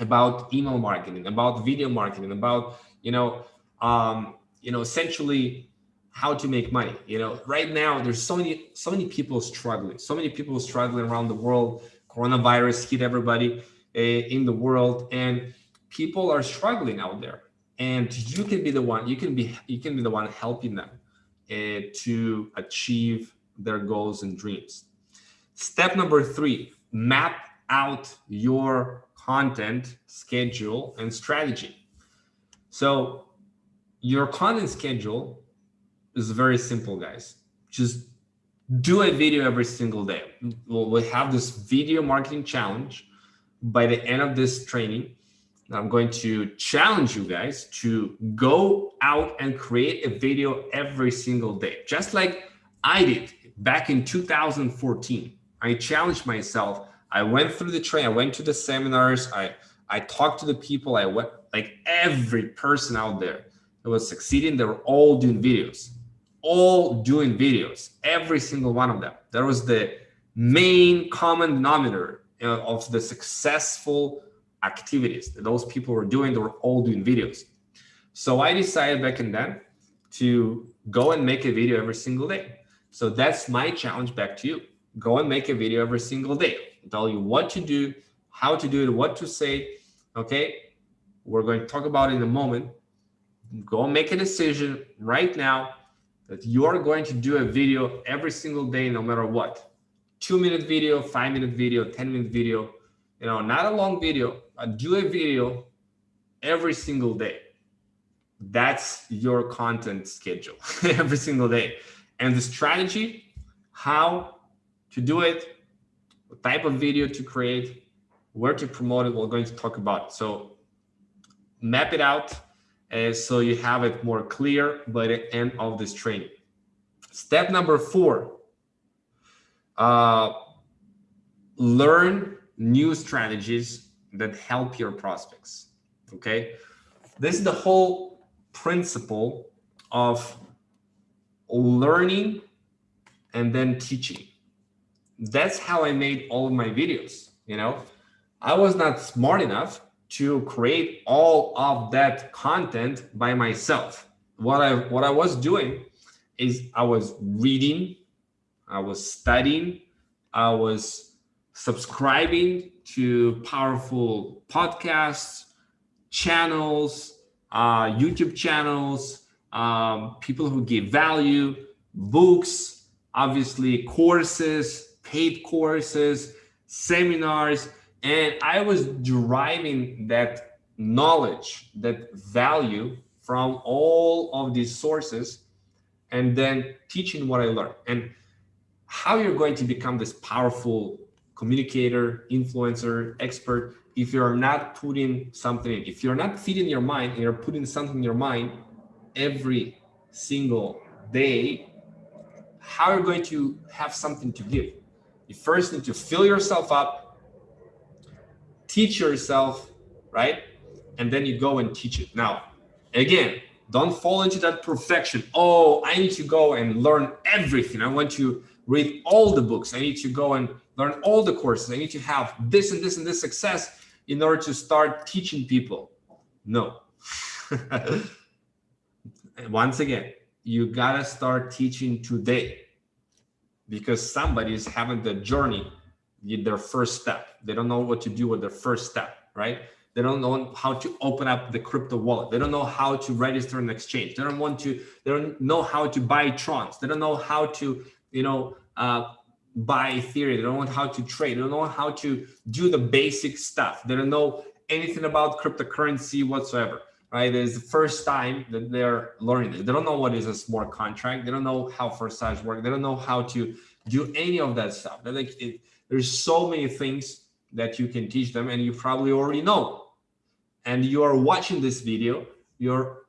about email marketing, about video marketing, about, you know, um, you know, essentially how to make money. You know, right now there's so many, so many people struggling, so many people struggling around the world. Coronavirus hit everybody uh, in the world and people are struggling out there and you can be the one you can be you can be the one helping them Eh, to achieve their goals and dreams. Step number three map out your content schedule and strategy. So your content schedule is very simple guys. Just do a video every single day. We'll, we'll have this video marketing challenge by the end of this training I'm going to challenge you guys to go out and create a video every single day, just like I did back in 2014. I challenged myself. I went through the train. I went to the seminars. I I talked to the people. I went like every person out there that was succeeding. They were all doing videos, all doing videos. Every single one of them. That was the main common denominator uh, of the successful activities that those people were doing. They were all doing videos. So I decided back in then to go and make a video every single day. So that's my challenge back to you. Go and make a video every single day. I'll tell you what to do, how to do it, what to say. Okay. We're going to talk about it in a moment. Go make a decision right now that you are going to do a video every single day, no matter what. Two minute video, five minute video, 10 minute video, you know, not a long video, do a video every single day. That's your content schedule every single day. And the strategy, how to do it, what type of video to create, where to promote it, we're going to talk about. It. So map it out uh, so you have it more clear by the end of this training. Step number four, uh, learn new strategies that help your prospects. Okay. This is the whole principle of learning and then teaching. That's how I made all of my videos. You know, I was not smart enough to create all of that content by myself. What I what I was doing is I was reading, I was studying, I was subscribing to powerful podcasts, channels, uh, YouTube channels, um, people who give value, books, obviously courses, paid courses, seminars. And I was deriving that knowledge, that value from all of these sources and then teaching what I learned. And how you're going to become this powerful communicator, influencer, expert, if you're not putting something in, if you're not feeding your mind and you're putting something in your mind every single day, how are you going to have something to give? You first need to fill yourself up, teach yourself, right? And then you go and teach it. Now, again, don't fall into that perfection. Oh, I need to go and learn everything. I want to read all the books. I need to go and learn all the courses. I need to have this and this and this success in order to start teaching people. No. Once again, you gotta start teaching today because somebody is having the journey, their first step. They don't know what to do with their first step, right? They don't know how to open up the crypto wallet. They don't know how to register an exchange. They don't want to, they don't know how to buy trons. They don't know how to, you know, uh, buy theory. They don't know how to trade. They don't know how to do the basic stuff. They don't know anything about cryptocurrency whatsoever right? It's the first time that they're learning this. They don't know what is a smart contract. They don't know how Forsage work. They don't know how to do any of that stuff. They're like, it, there's so many things that you can teach them and you probably already know. And you are watching this video, you're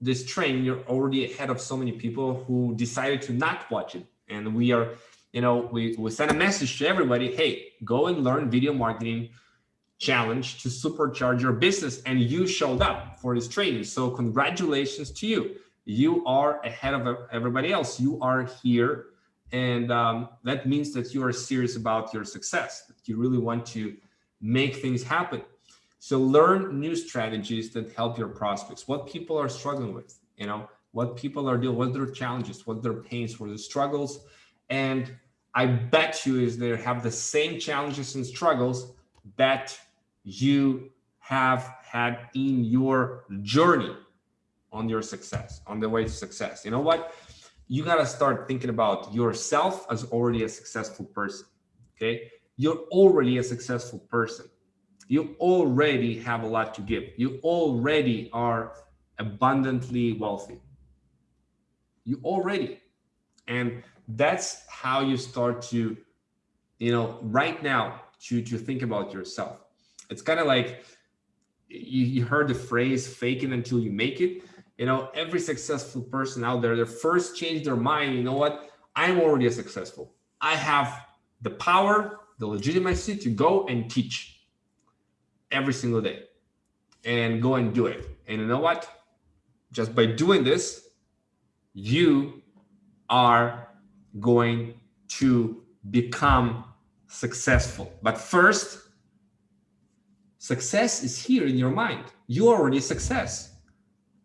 this train, you're already ahead of so many people who decided to not watch it. And we are, you know, we, we send a message to everybody, hey, go and learn video marketing, challenge to supercharge your business and you showed up for this training. So congratulations to you. You are ahead of everybody else. You are here. And um, that means that you are serious about your success, that you really want to make things happen. So learn new strategies that help your prospects, what people are struggling with, you know, what people are doing, what their challenges, what their pains, what their struggles. And I bet you is they have the same challenges and struggles that you have had in your journey on your success, on the way to success. You know what? You got to start thinking about yourself as already a successful person. Okay. You're already a successful person. You already have a lot to give. You already are abundantly wealthy. You already. And that's how you start to, you know, right now to, to think about yourself it's kind of like you, you heard the phrase fake it until you make it. You know, every successful person out there, they first change their mind. You know what? I'm already successful. I have the power, the legitimacy to go and teach every single day and go and do it. And you know what? Just by doing this, you are going to become successful. But first, Success is here in your mind. You're already a success.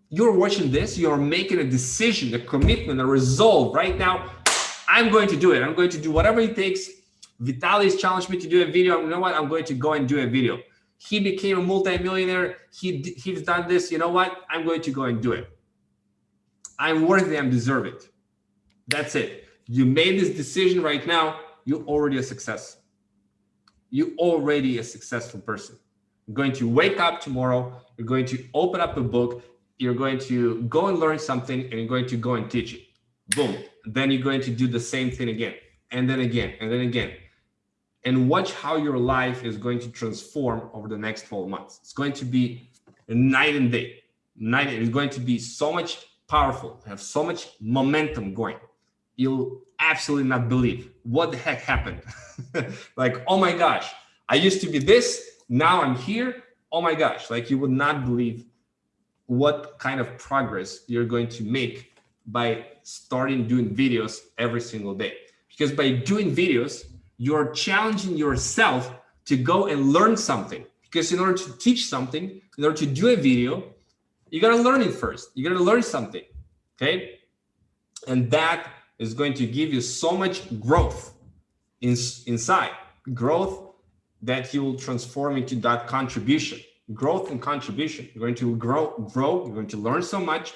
You're watching this, you're making a decision, a commitment, a resolve right now. I'm going to do it. I'm going to do whatever it takes. Vitaly's challenged me to do a video. You know what? I'm going to go and do a video. He became a multimillionaire. He, he's done this. You know what? I'm going to go and do it. I'm worthy. I deserve it. That's it. You made this decision right now. You're already a success. You're already a successful person. You're going to wake up tomorrow, you're going to open up a book, you're going to go and learn something, and you're going to go and teach it. Boom. Then you're going to do the same thing again, and then again, and then again. And watch how your life is going to transform over the next 12 months. It's going to be night and day. Night, it's going to be so much powerful, have so much momentum going. You'll absolutely not believe what the heck happened. like, oh my gosh, I used to be this, now I'm here. Oh my gosh, like you would not believe what kind of progress you're going to make by starting doing videos every single day. Because by doing videos, you're challenging yourself to go and learn something. Because in order to teach something, in order to do a video, you got to learn it first. You got to learn something. Okay. And that is going to give you so much growth in, inside growth that you will transform into that contribution, growth and contribution. You're going to grow, grow, you're going to learn so much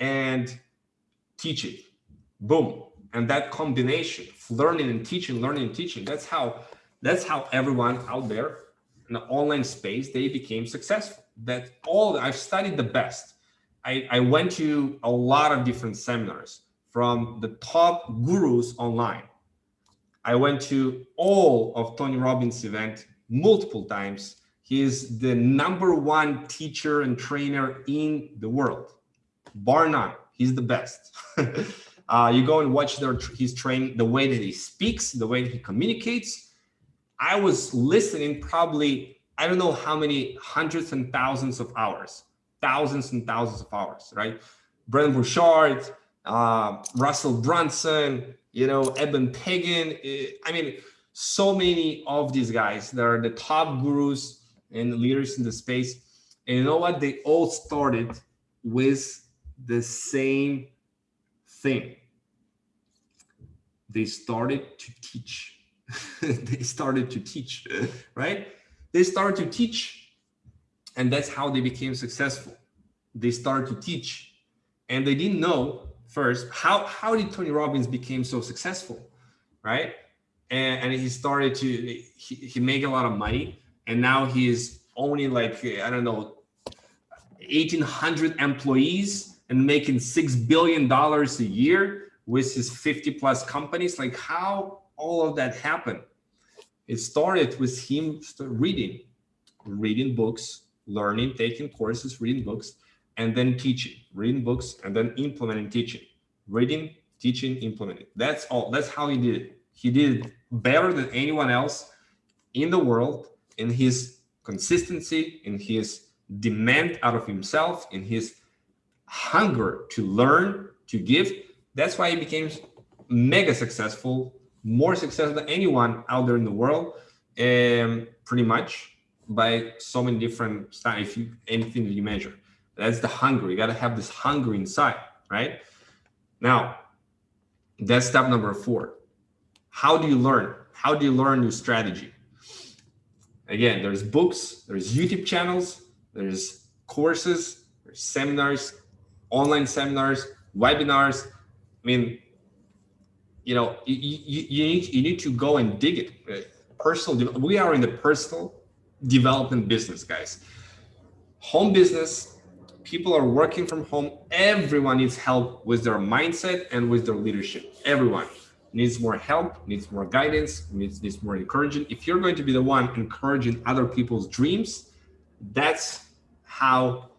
and teach it. Boom. And that combination of learning and teaching, learning and teaching, that's how that's how everyone out there in the online space, they became successful. That all I've studied the best. I, I went to a lot of different seminars from the top gurus online I went to all of Tony Robbins' event multiple times. He is the number one teacher and trainer in the world, bar none. He's the best. uh, you go and watch their his training, the way that he speaks, the way that he communicates. I was listening probably, I don't know how many hundreds and thousands of hours, thousands and thousands of hours, right? Brendon Burchard, uh, Russell Brunson, you know, Eben Pagan. Eh, I mean, so many of these guys that are the top gurus and leaders in the space. And you know what? They all started with the same thing. They started to teach. they started to teach, right? They started to teach. And that's how they became successful. They started to teach. And they didn't know first how, how did Tony Robbins became so successful, right? And, and he started to, he, he make a lot of money. And now he's owning like, I don't know, 1,800 employees and making $6 billion a year with his 50 plus companies. Like how all of that happened? It started with him reading, reading books, learning, taking courses, reading books, and then teaching, reading books, and then implementing teaching, reading, teaching, implementing. That's all. That's how he did it. He did it better than anyone else in the world in his consistency, in his demand out of himself, in his hunger to learn, to give. That's why he became mega successful, more successful than anyone out there in the world, um, pretty much by so many different styles, if you, anything that you measure. That's the hunger. You got to have this hunger inside, right? Now, that's step number four. How do you learn? How do you learn your strategy? Again, there's books, there's YouTube channels, there's courses, there's seminars, online seminars, webinars. I mean, you know, you, you, you, need, you need to go and dig it. Uh, personal, we are in the personal development business, guys. Home business, people are working from home. Everyone needs help with their mindset and with their leadership. Everyone needs more help, needs more guidance, needs, needs more encouragement. If you're going to be the one encouraging other people's dreams, that's how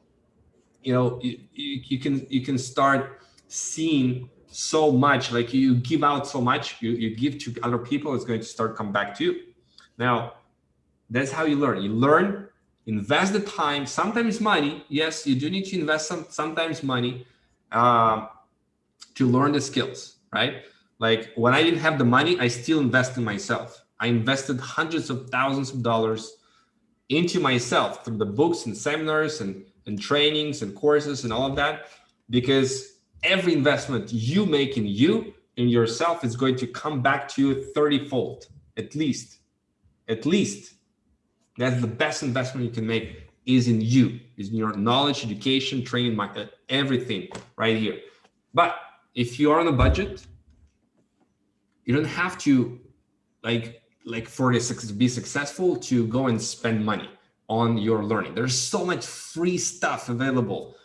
you know you, you can you can start seeing so much like you give out so much you, you give to other people it's going to start come back to you now that's how you learn you learn invest the time sometimes money. Yes you do need to invest some sometimes money uh, to learn the skills right? Like when i didn't have the money i still invest in myself. I invested hundreds of thousands of dollars into myself through the books and seminars and and trainings and courses and all of that because every investment you make in you in yourself is going to come back to you 30 fold at least. At least that's the best investment you can make is in you is in your knowledge education training my uh, everything right here but if you are on a budget you don't have to like like for this to be successful to go and spend money on your learning. There's so much free stuff available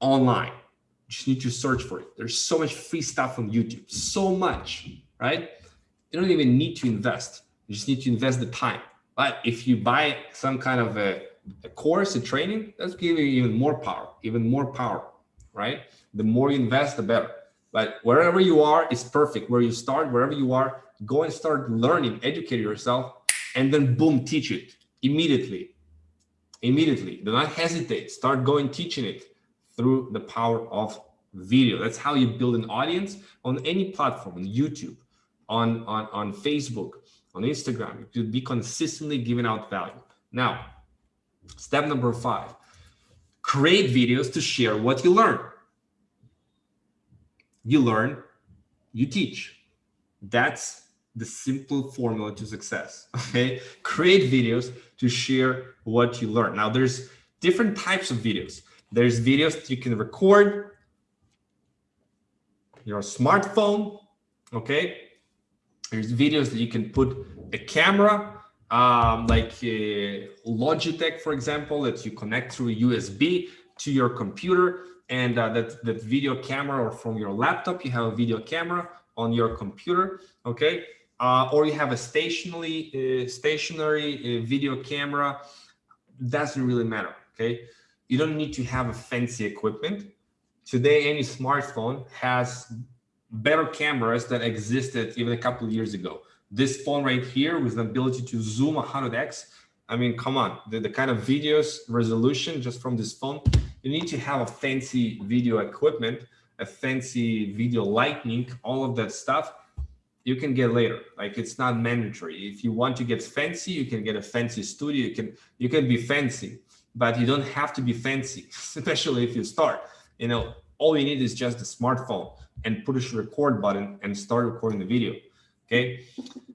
online. You just need to search for it. There's so much free stuff on YouTube, so much, right? You don't even need to invest. You just need to invest the time. But if you buy some kind of a, a course, a training, that's giving you even more power, even more power, right? The more you invest, the better. But wherever you are is perfect. Where you start, wherever you are, go and start learning, educate yourself, and then boom, teach it immediately immediately. Do not hesitate. Start going teaching it through the power of video. That's how you build an audience on any platform, on YouTube, on, on, on Facebook, on Instagram. You be consistently giving out value. Now, step number five, create videos to share what you learn. You learn, you teach. That's the simple formula to success. Okay, create videos to share what you learn. Now, there's different types of videos. There's videos that you can record your smartphone. Okay, there's videos that you can put a camera, um, like a Logitech, for example, that you connect through USB to your computer, and uh, that that video camera, or from your laptop, you have a video camera on your computer. Okay, uh, or you have a stationary, uh, stationary uh, video camera, doesn't really matter, okay? You don't need to have a fancy equipment today any smartphone has better cameras that existed even a couple of years ago. This phone right here with the ability to zoom 100x. I mean, come on, the, the kind of videos resolution just from this phone, you need to have a fancy video equipment, a fancy video lighting, all of that stuff you can get later. Like it's not mandatory. If you want to get fancy, you can get a fancy studio. You can you can be fancy, but you don't have to be fancy, especially if you start. You know, all you need is just a smartphone and push record button and start recording the video. Okay,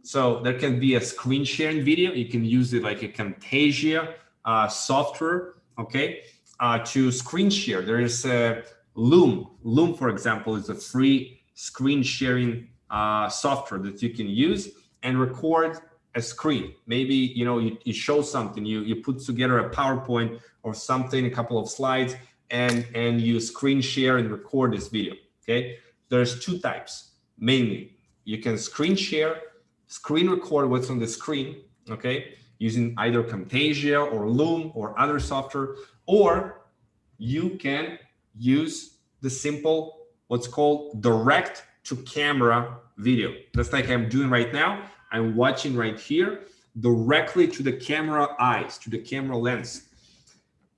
so there can be a screen sharing video. You can use it like a Camtasia uh, software. Okay, uh, to screen share. There is a Loom. Loom, for example, is a free screen sharing uh, software that you can use and record a screen. Maybe, you know, you, you show something, you, you put together a PowerPoint or something, a couple of slides, and, and you screen share and record this video, okay? There's two types, mainly. You can screen share, screen record what's on the screen, okay? Using either Camtasia or Loom or other software, or you can use the simple, what's called direct to camera video. That's like I'm doing right now. I'm watching right here directly to the camera eyes, to the camera lens.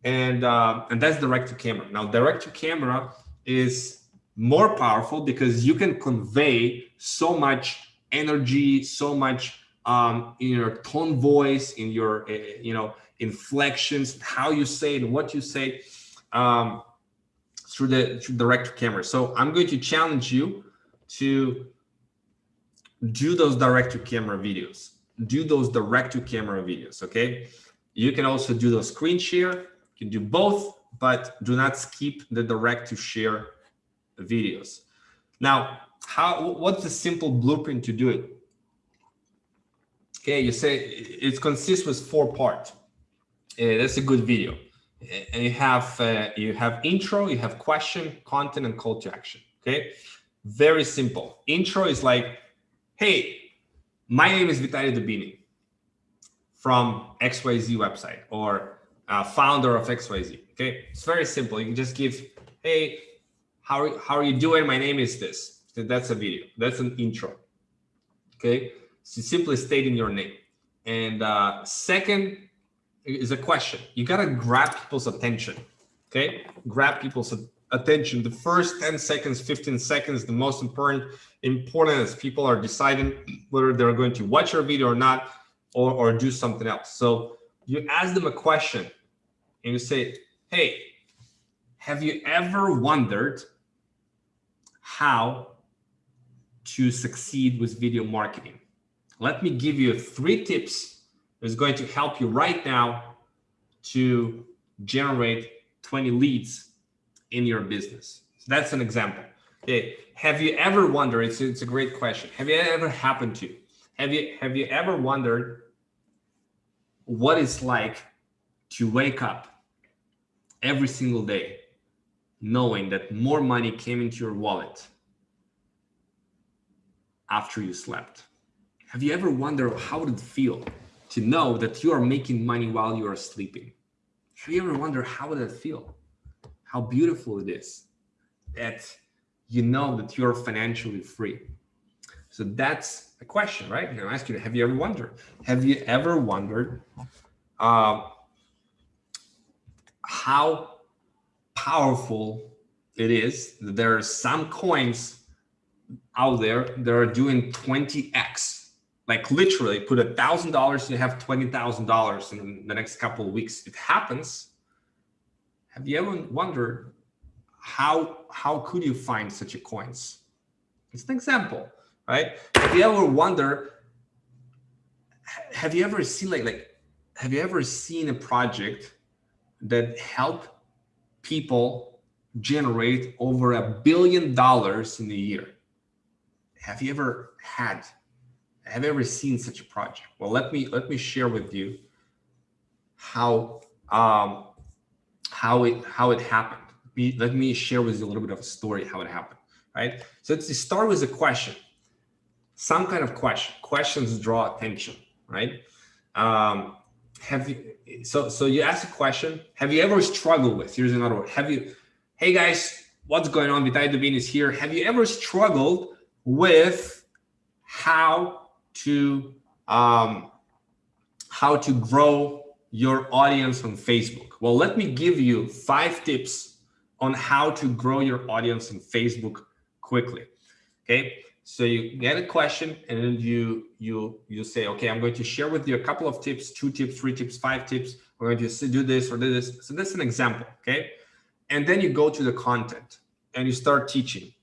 And, uh, and that's direct to camera. Now, direct to camera is more powerful because you can convey so much energy, so much um, in your tone voice, in your, uh, you know, inflections, how you say it, what you say um, through the through direct to camera. So I'm going to challenge you to do those direct to camera videos do those direct to camera videos okay you can also do those screen share can do both but do not skip the direct to share videos. Now how what's the simple blueprint to do it? Okay you say it consists with four parts. Uh, that's a good video. And you have uh, you have intro you have question content and call to action okay? Very simple. Intro is like, hey, my name is Vitaly Dubinin from XYZ website or uh, founder of XYZ. Okay, it's very simple. You can just give, hey, how are, how are you doing? My name is this. That's a video. That's an intro. Okay, so simply stating your name. And uh, second is a question. You gotta grab people's attention. Okay, grab people's attention. The first 10 seconds, 15 seconds, the most important, important as people are deciding whether they're going to watch your video or not, or, or do something else. So you ask them a question and you say, hey, have you ever wondered how to succeed with video marketing? Let me give you three tips that's going to help you right now to generate 20 leads in your business. So that's an example. Okay. Have you ever wondered, it's, it's a great question. Have you ever happened to, have you, have you ever wondered what it's like to wake up every single day knowing that more money came into your wallet after you slept? Have you ever wondered how would it feel to know that you are making money while you are sleeping? Have you ever wondered how would it feel? how beautiful it is that you know that you're financially free. So that's a question, right? I'm ask you, have you ever wondered? Have you ever wondered uh, how powerful it is there are some coins out there that are doing 20x like literally put a thousand dollars you have twenty thousand dollars in the next couple of weeks it happens have you ever wondered how how could you find such a coins? It's an example, right? Have you ever wonder? Have you ever seen like like have you ever seen a project that help people generate over a billion dollars in a year? Have you ever had? Have you ever seen such a project? Well, let me let me share with you how um, how it how it happened. Let me share with you a little bit of a story how it happened, right? So let's start with a question, some kind of question. Questions draw attention, right? Um, have you so so you ask a question have you ever struggled with here's another word have you hey guys what's going on? Vitaly Dubin is here. Have you ever struggled with how to um, how to grow your audience on Facebook? Well, let me give you five tips on how to grow your audience on Facebook quickly. Okay, so you get a question and then you you you say, okay, I'm going to share with you a couple of tips, two tips, three tips, five tips. We're going to do this or do this. So that's an example. Okay, and then you go to the content and you start teaching.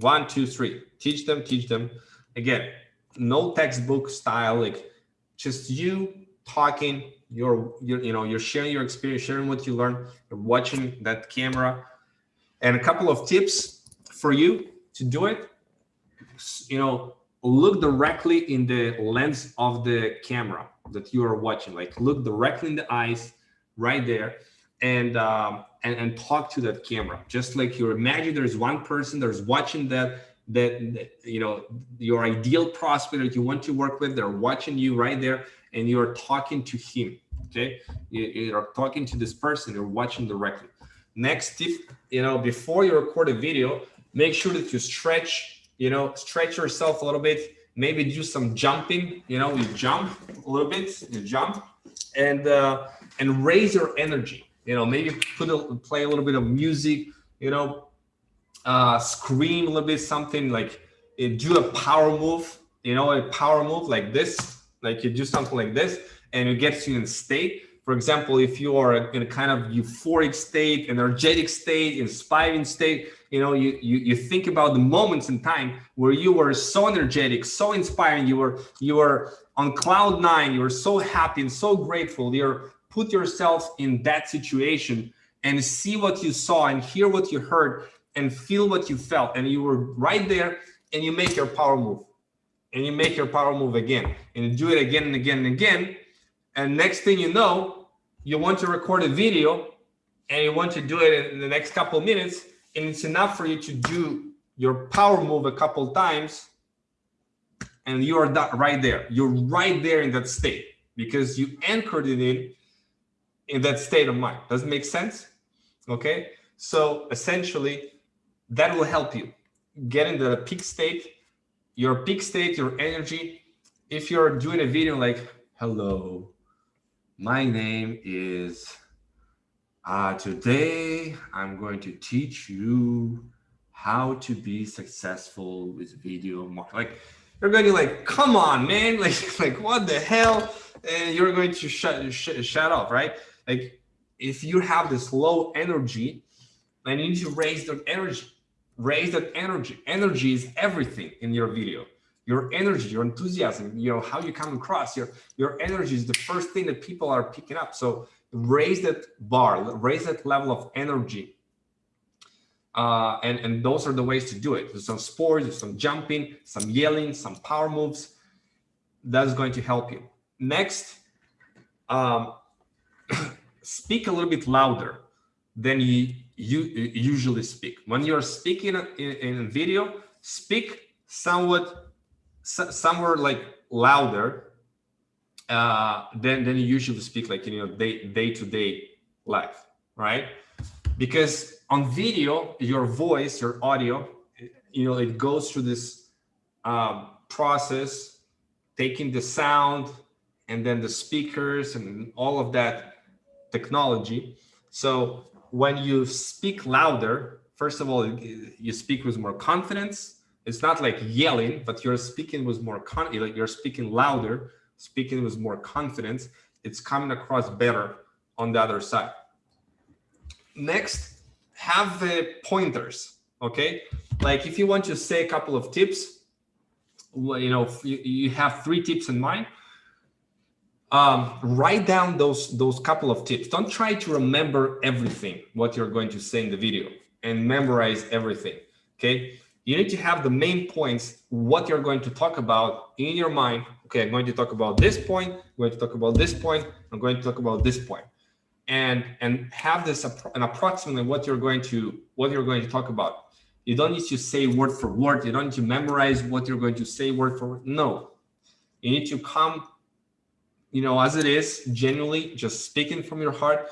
One, two, three. Teach them, teach them. Again, no textbook style, like just you talking, you're, you're you know, you're sharing your experience, sharing what you learn, you're watching that camera. And a couple of tips for you to do it, you know, look directly in the lens of the camera that you are watching, like look directly in the eyes right there and um, and, and talk to that camera. Just like you imagine there's one person that's watching that, that, that, you know, your ideal prospect that you want to work with, they're watching you right there and you're talking to him, okay? You, you're talking to this person, you're watching directly. Next tip, you know, before you record a video, make sure that you stretch, you know, stretch yourself a little bit, maybe do some jumping, you know, you jump a little bit, you jump and, uh, and raise your energy you know, maybe put a, play a little bit of music, you know, uh, scream a little bit, something like uh, do a power move, you know, a power move like this, like you do something like this and it gets you in state. For example, if you are in a kind of euphoric state, energetic state, inspiring state, you know, you, you, you think about the moments in time where you were so energetic, so inspiring, you were, you were on cloud nine, you were so happy and so grateful. You're put yourself in that situation and see what you saw and hear what you heard and feel what you felt and you were right there and you make your power move and you make your power move again and you do it again and again and again and next thing you know you want to record a video and you want to do it in the next couple minutes and it's enough for you to do your power move a couple times and you are right there you're right there in that state because you anchored it in in that state of mind. Does it make sense? Okay. So essentially that will help you get into the peak state, your peak state, your energy. If you're doing a video like, hello, my name is, uh, today I'm going to teach you how to be successful with video marketing. Like you're going to like, come on, man, like, like what the hell? And you're going to shut, sh shut off, right? like if you have this low energy then you need to raise that energy raise that energy energy is everything in your video your energy your enthusiasm you know how you come across your your energy is the first thing that people are picking up. So raise that bar raise that level of energy. Uh, and and those are the ways to do it. There's some sports there's some jumping some yelling some power moves. That's going to help you. Next um, speak a little bit louder than you, you usually speak. When you're speaking in, in video, speak somewhat, somewhere like louder uh, than, than you usually speak like, you know, day, day to day life, right? Because on video, your voice, your audio, you know, it goes through this um, process, taking the sound and then the speakers and all of that technology. So when you speak louder, first of all, you speak with more confidence. It's not like yelling, but you're speaking with more con like you're speaking louder, speaking with more confidence. It's coming across better on the other side. Next, have the pointers. Okay, like if you want to say a couple of tips, you know, you, have three tips in mind um, write down those those couple of tips. Don't try to remember everything what you're going to say in the video and memorize everything. Okay, you need to have the main points what you're going to talk about in your mind. Okay, I'm going to talk about this point. I'm going to talk about this point. I'm going to talk about this point. and and have this an approximately what you're going to what you're going to talk about. You don't need to say word for word. You don't need to memorize what you're going to say word for word. No, you need to come you know, as it is, genuinely just speaking from your heart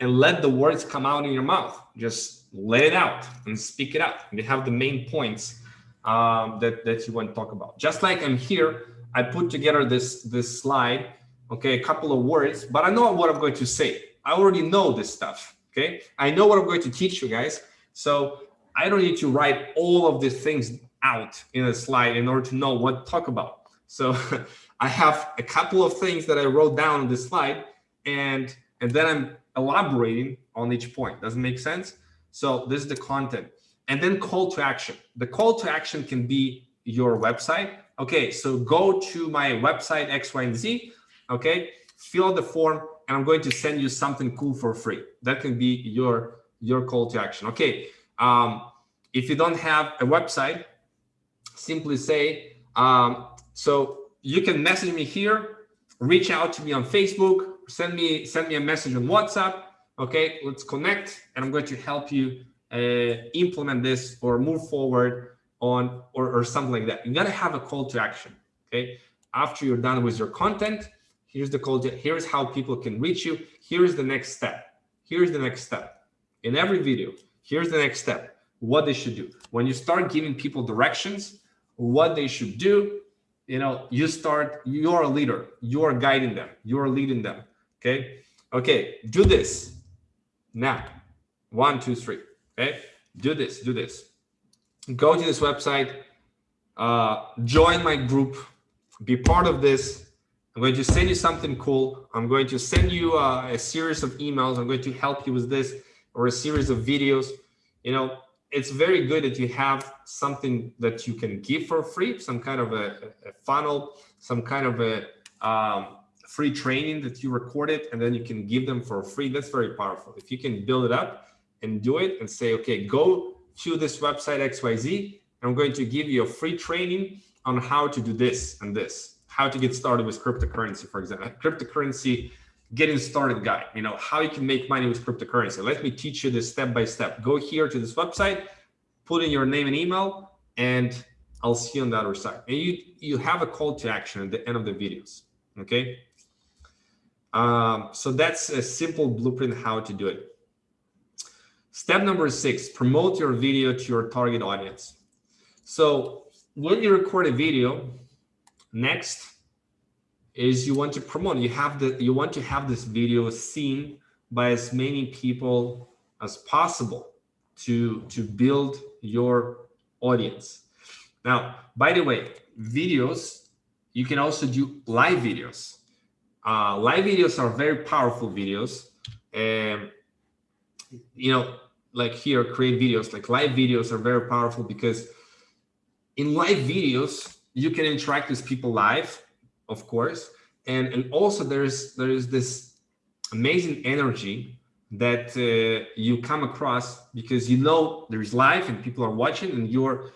and let the words come out in your mouth. Just let it out and speak it out. And you have the main points um, that, that you want to talk about. Just like I'm here, I put together this, this slide, okay, a couple of words, but I know what I'm going to say. I already know this stuff, okay? I know what I'm going to teach you guys. So I don't need to write all of these things out in a slide in order to know what to talk about. So I have a couple of things that I wrote down on this slide and, and then I'm elaborating on each point. Does it make sense? So this is the content and then call to action. The call to action can be your website. Okay, so go to my website X, Y, and Z. Okay, fill out the form and I'm going to send you something cool for free. That can be your, your call to action. Okay, um, if you don't have a website, simply say, um, so you can message me here, reach out to me on Facebook, send me send me a message on WhatsApp. Okay, let's connect, and I'm going to help you uh, implement this or move forward on or, or something like that. You gotta have a call to action. Okay, after you're done with your content, here's the call to here's how people can reach you. Here's the next step. Here's the next step. In every video, here's the next step. What they should do. When you start giving people directions, what they should do, you know, you start, you're a leader, you're guiding them, you're leading them. Okay. Okay. Do this now. One, two, three. Okay. Do this, do this. Go to this website, uh, join my group, be part of this. I'm going to send you something cool. I'm going to send you uh, a series of emails. I'm going to help you with this or a series of videos. You know, it's very good that you have something that you can give for free, some kind of a, a funnel, some kind of a um, free training that you recorded, and then you can give them for free. That's very powerful. If you can build it up and do it and say, okay, go to this website XYZ, I'm going to give you a free training on how to do this and this, how to get started with cryptocurrency, for example, cryptocurrency getting started guide, you know, how you can make money with cryptocurrency. Let me teach you this step by step. Go here to this website, put in your name and email, and I'll see you on the other side. And you, you have a call to action at the end of the videos, okay? Um, so that's a simple blueprint how to do it. Step number six, promote your video to your target audience. So when you record a video, next is you want to promote you have the you want to have this video seen by as many people as possible to to build your audience now by the way videos you can also do live videos uh, live videos are very powerful videos and you know like here create videos like live videos are very powerful because in live videos you can interact with people live of course. And, and also there's, there is this amazing energy that uh, you come across because you know there's live and people are watching and you're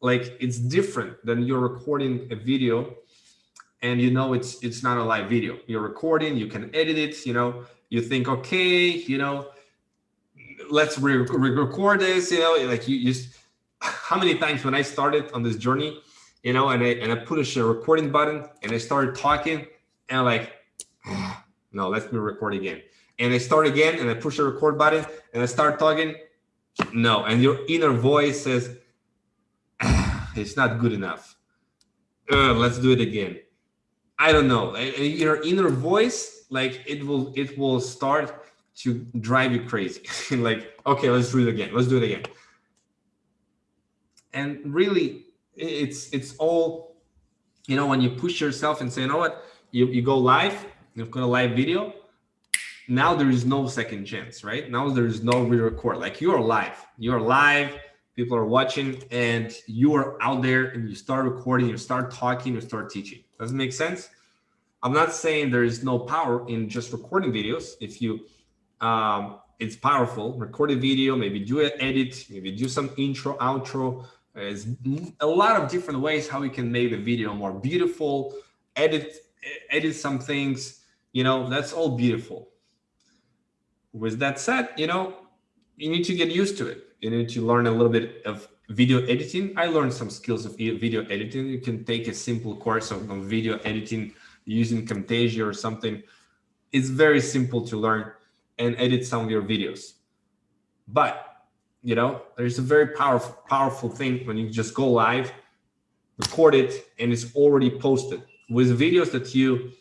like, it's different than you're recording a video and you know it's it's not a live video you're recording you can edit it you know you think okay you know let's re-record this you know like you just how many times when i started on this journey you know, and I and I push a recording button and I started talking and I'm like, no, let me record again. And I start again and I push the record button and I start talking. No, and your inner voice says, it's not good enough. Uh, let's do it again. I don't know. Your inner voice, like it will, it will start to drive you crazy. like, okay, let's do it again. Let's do it again. And really, it's it's all you know when you push yourself and say you know what you, you go live you've got a live video now there is no second chance right now there is no re-record like you're live you're live people are watching and you are out there and you start recording you start talking you start teaching does it make sense i'm not saying there is no power in just recording videos if you um it's powerful record a video maybe do an edit maybe do some intro outro there's a lot of different ways how we can make the video more beautiful, edit, edit some things, you know, that's all beautiful. With that said, you know, you need to get used to it. You need to learn a little bit of video editing. I learned some skills of video editing. You can take a simple course of, video editing using Camtasia or something. It's very simple to learn. and edit some of your videos. But, you know, there's a very powerful, powerful thing when you just go live, record it, and it's already posted. With videos that you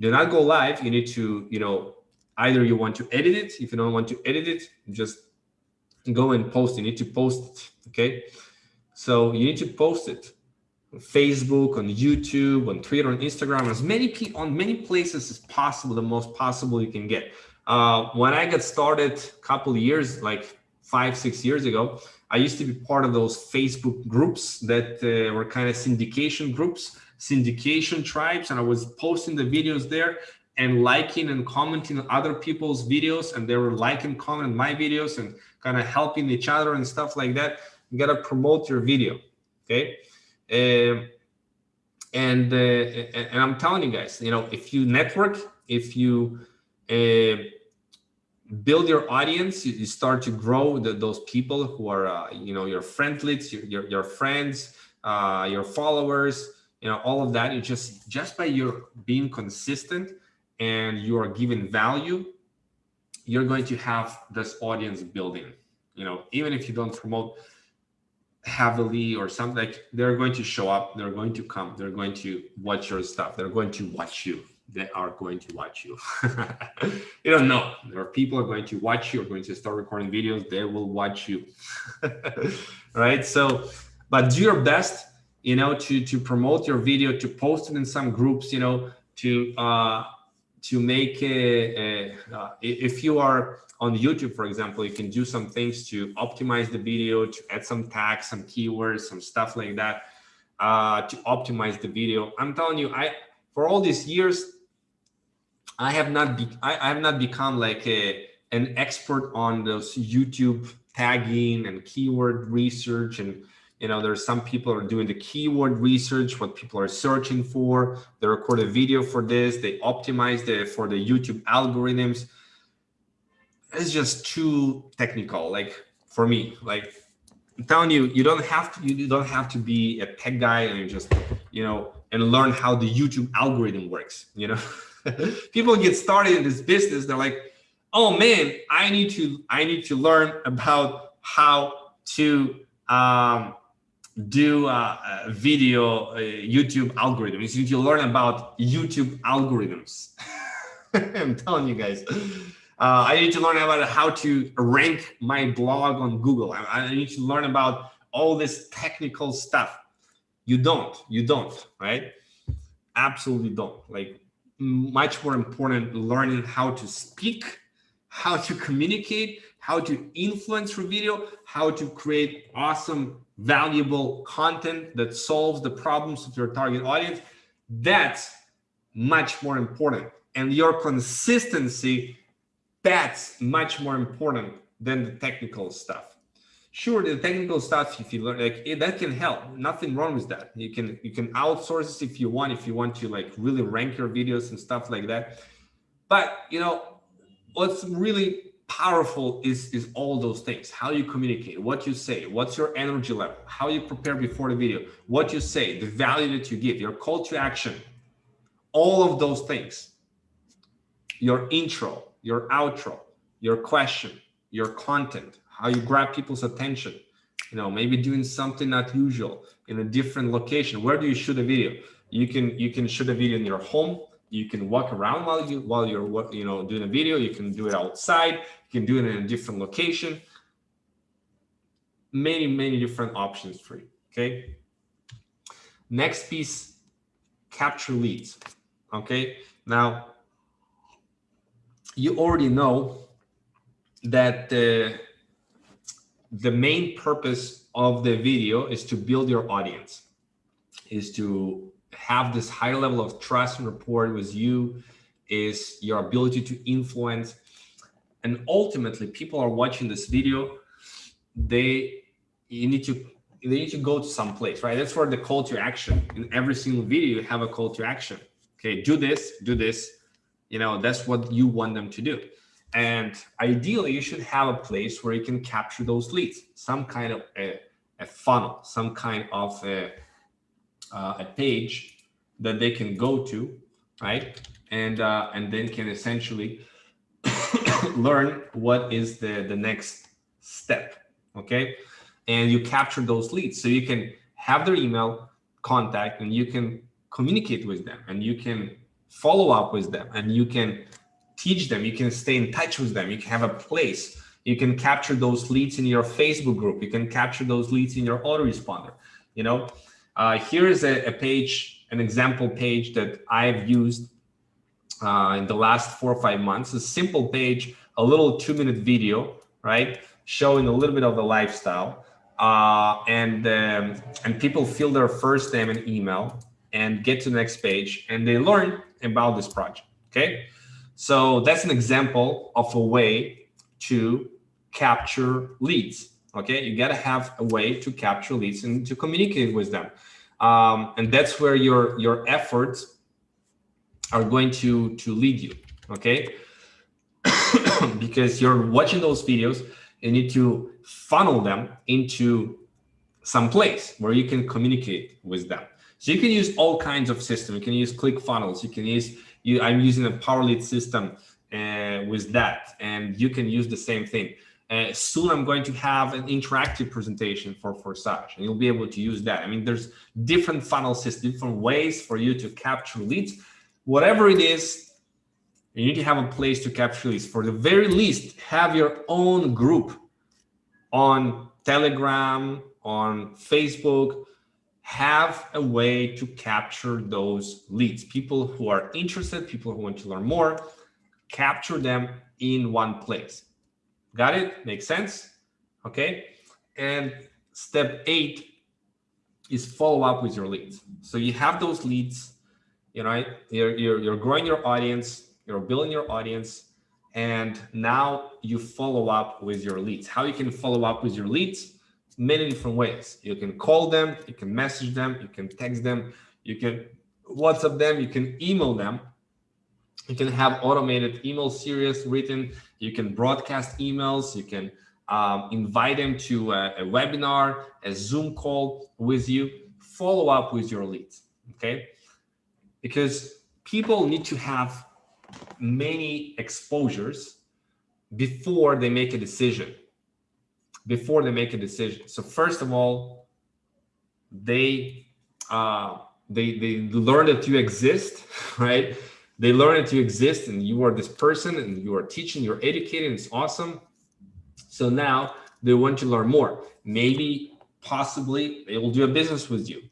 do not go live, you need to, you know, either you want to edit it. If you don't want to edit it, just go and post. You need to post okay? So you need to post it on Facebook, on YouTube, on Twitter, on Instagram, as many on many places as possible, the most possible you can get. Uh, when I got started a couple years, like five, six years ago, I used to be part of those Facebook groups that uh, were kind of syndication groups, syndication tribes, and I was posting the videos there and liking and commenting on other people's videos, and they were liking, commenting my videos, and kind of helping each other and stuff like that. You gotta promote your video, okay? Um, and uh, and I'm telling you guys, you know, if you network, if you uh, build your audience, you, start to grow the, those people who are, uh, you know, your friendlets, your, your, your friends, uh, your followers, you know, all of that. You just, just by your being consistent and you are giving value, you're going to have this audience building, you know, even if you don't promote heavily or something like they're going to show up, they're going to come, they're going to watch your stuff. They're going to watch you they are going to watch you. you don't know. There are people are going to watch you, are going to start recording videos, they will watch you. right? So, but do your best, you know, to to promote your video, to post it in some groups, you know, to uh to make a, a uh, if you are on YouTube, for example, you can do some things to optimize the video, to add some tags, some keywords, some stuff like that, uh, to optimize the video. I'm telling you, I for all these years, I have not be, I, I have not become like a an expert on those YouTube tagging and keyword research and you know there's some people are doing the keyword research what people are searching for. They record a video for this. They optimize the for the youtube algorithms. It's just too technical like for me. Like i'm telling you you don't have to you don't have to be a tech guy and just you know and learn how the youtube algorithm works you know? People get started in this business they're like oh man i need to i need to learn about how to um, do a, a video youtube algorithms you need to learn about youtube algorithms i'm telling you guys. Uh, i need to learn about how to rank my blog on google. I, I need to learn about all this technical stuff. You don't you don't right? Absolutely don't. Like much more important learning how to speak, how to communicate, how to influence your video, how to create awesome, valuable content that solves the problems of your target audience. That's much more important. And your consistency, that's much more important than the technical stuff sure the technical stuff if you learn like that can help nothing wrong with that you can you can outsource this if you want if you want to like really rank your videos and stuff like that but you know what's really powerful is is all those things. How you communicate what you say what's your energy level how you prepare before the video what you say the value that you give your call to action all of those things. Your intro your outro your question your content how you grab people's attention you know maybe doing something not usual in a different location. Where do you shoot a video? You can you can shoot a video in your home you can walk around while you while you're you know doing a video. You can do it outside. You can do it in a different location. Many many different options for you okay? Next piece capture leads okay? Now you already know that the the main purpose of the video is to build your audience, is to have this high level of trust and rapport with you, is your ability to influence. And ultimately, people are watching this video, they you need to they need to go to some place, right? That's where the call to action. In every single video, you have a call to action. Okay, do this, do this. You know, that's what you want them to do. And ideally, you should have a place where you can capture those leads, some kind of a, a funnel, some kind of a, uh, a page that they can go to, right? And uh, and then can essentially learn what is the, the next step, okay? And you capture those leads. So you can have their email contact and you can communicate with them and you can follow up with them and you can teach them, you can stay in touch with them, you can have a place, you can capture those leads in your Facebook group, you can capture those leads in your autoresponder, you know? Uh, here is a, a page, an example page that I've used uh, in the last four or five months, a simple page, a little two minute video, right? Showing a little bit of the lifestyle. Uh, and um, and people fill their first name and email and get to the next page and they learn about this project. Okay. So that's an example of a way to capture leads. Okay. You got to have a way to capture leads and to communicate with them. Um, and that's where your, your efforts are going to, to lead you. Okay. because you're watching those videos, you need to funnel them into some place where you can communicate with them. So you can use all kinds of systems. You can use ClickFunnels You can use, you, I'm using a Power Lead system uh, with that, and you can use the same thing. Uh, soon I'm going to have an interactive presentation for Forsage, and you'll be able to use that. I mean, there's different funnel systems, different ways for you to capture leads. Whatever it is, you need to have a place to capture leads. For the very least, have your own group on Telegram, on Facebook, have a way to capture those leads. People who are interested, people who want to learn more, capture them in one place. Got it? Makes sense? Okay. And step eight is follow up with your leads. So you have those leads, you know, you're, you're, you're growing your audience, you're building your audience, and now you follow up with your leads. How you can follow up with your leads? many different ways. You can call them, you can message them, you can text them, you can WhatsApp them, you can email them. You can have automated email series written. You can broadcast emails. You can um, invite them to a, a webinar, a Zoom call with you. Follow up with your leads, okay? Because people need to have many exposures before they make a decision before they make a decision. So first of all, they uh, they they learn that you exist, right? They learn that you exist and you are this person and you are teaching, you're educating, it's awesome. So now they want to learn more. Maybe, possibly, they will do a business with you.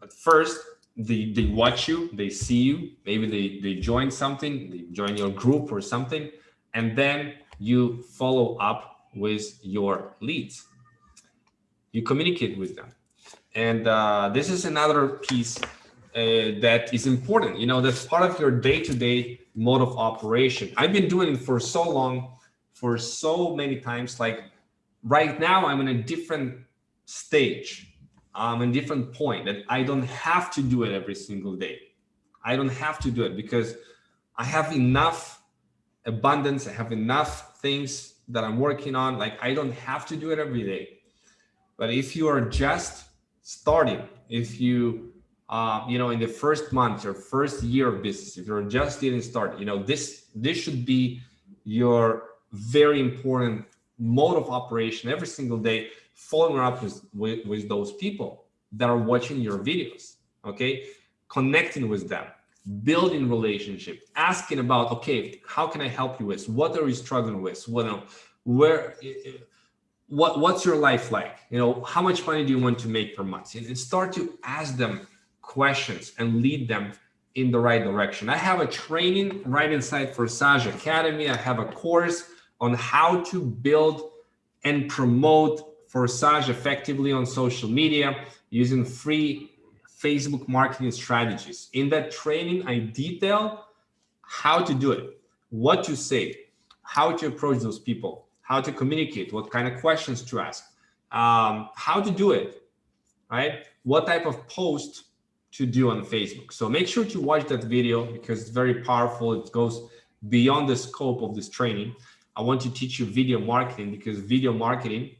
But first, they, they watch you, they see you, maybe they, they join something, they join your group or something, and then you follow up with your leads. You communicate with them. And uh, this is another piece uh, that is important. You know, that's part of your day-to-day -day mode of operation. I've been doing it for so long, for so many times. Like right now, I'm in a different stage. I'm in a different point that I don't have to do it every single day. I don't have to do it because I have enough abundance. I have enough things that I'm working on. Like I don't have to do it every day. But if you are just starting, if you, uh, you know, in the first month or first year of business, if you're just getting started, you know, this, this should be your very important mode of operation every single day, following up with, with, with those people that are watching your videos, okay? Connecting with them, building relationship, asking about, okay, how can I help you with? What are you struggling with? What, where, what, what's your life like? You know, how much money do you want to make per month? And start to ask them questions and lead them in the right direction. I have a training right inside for Forsage Academy. I have a course on how to build and promote Forsage effectively on social media using free Facebook marketing strategies. In that training, I detail how to do it, what to say, how to approach those people, how to communicate, what kind of questions to ask, um, how to do it, right? What type of post to do on Facebook. So make sure to watch that video because it's very powerful. It goes beyond the scope of this training. I want to teach you video marketing because video marketing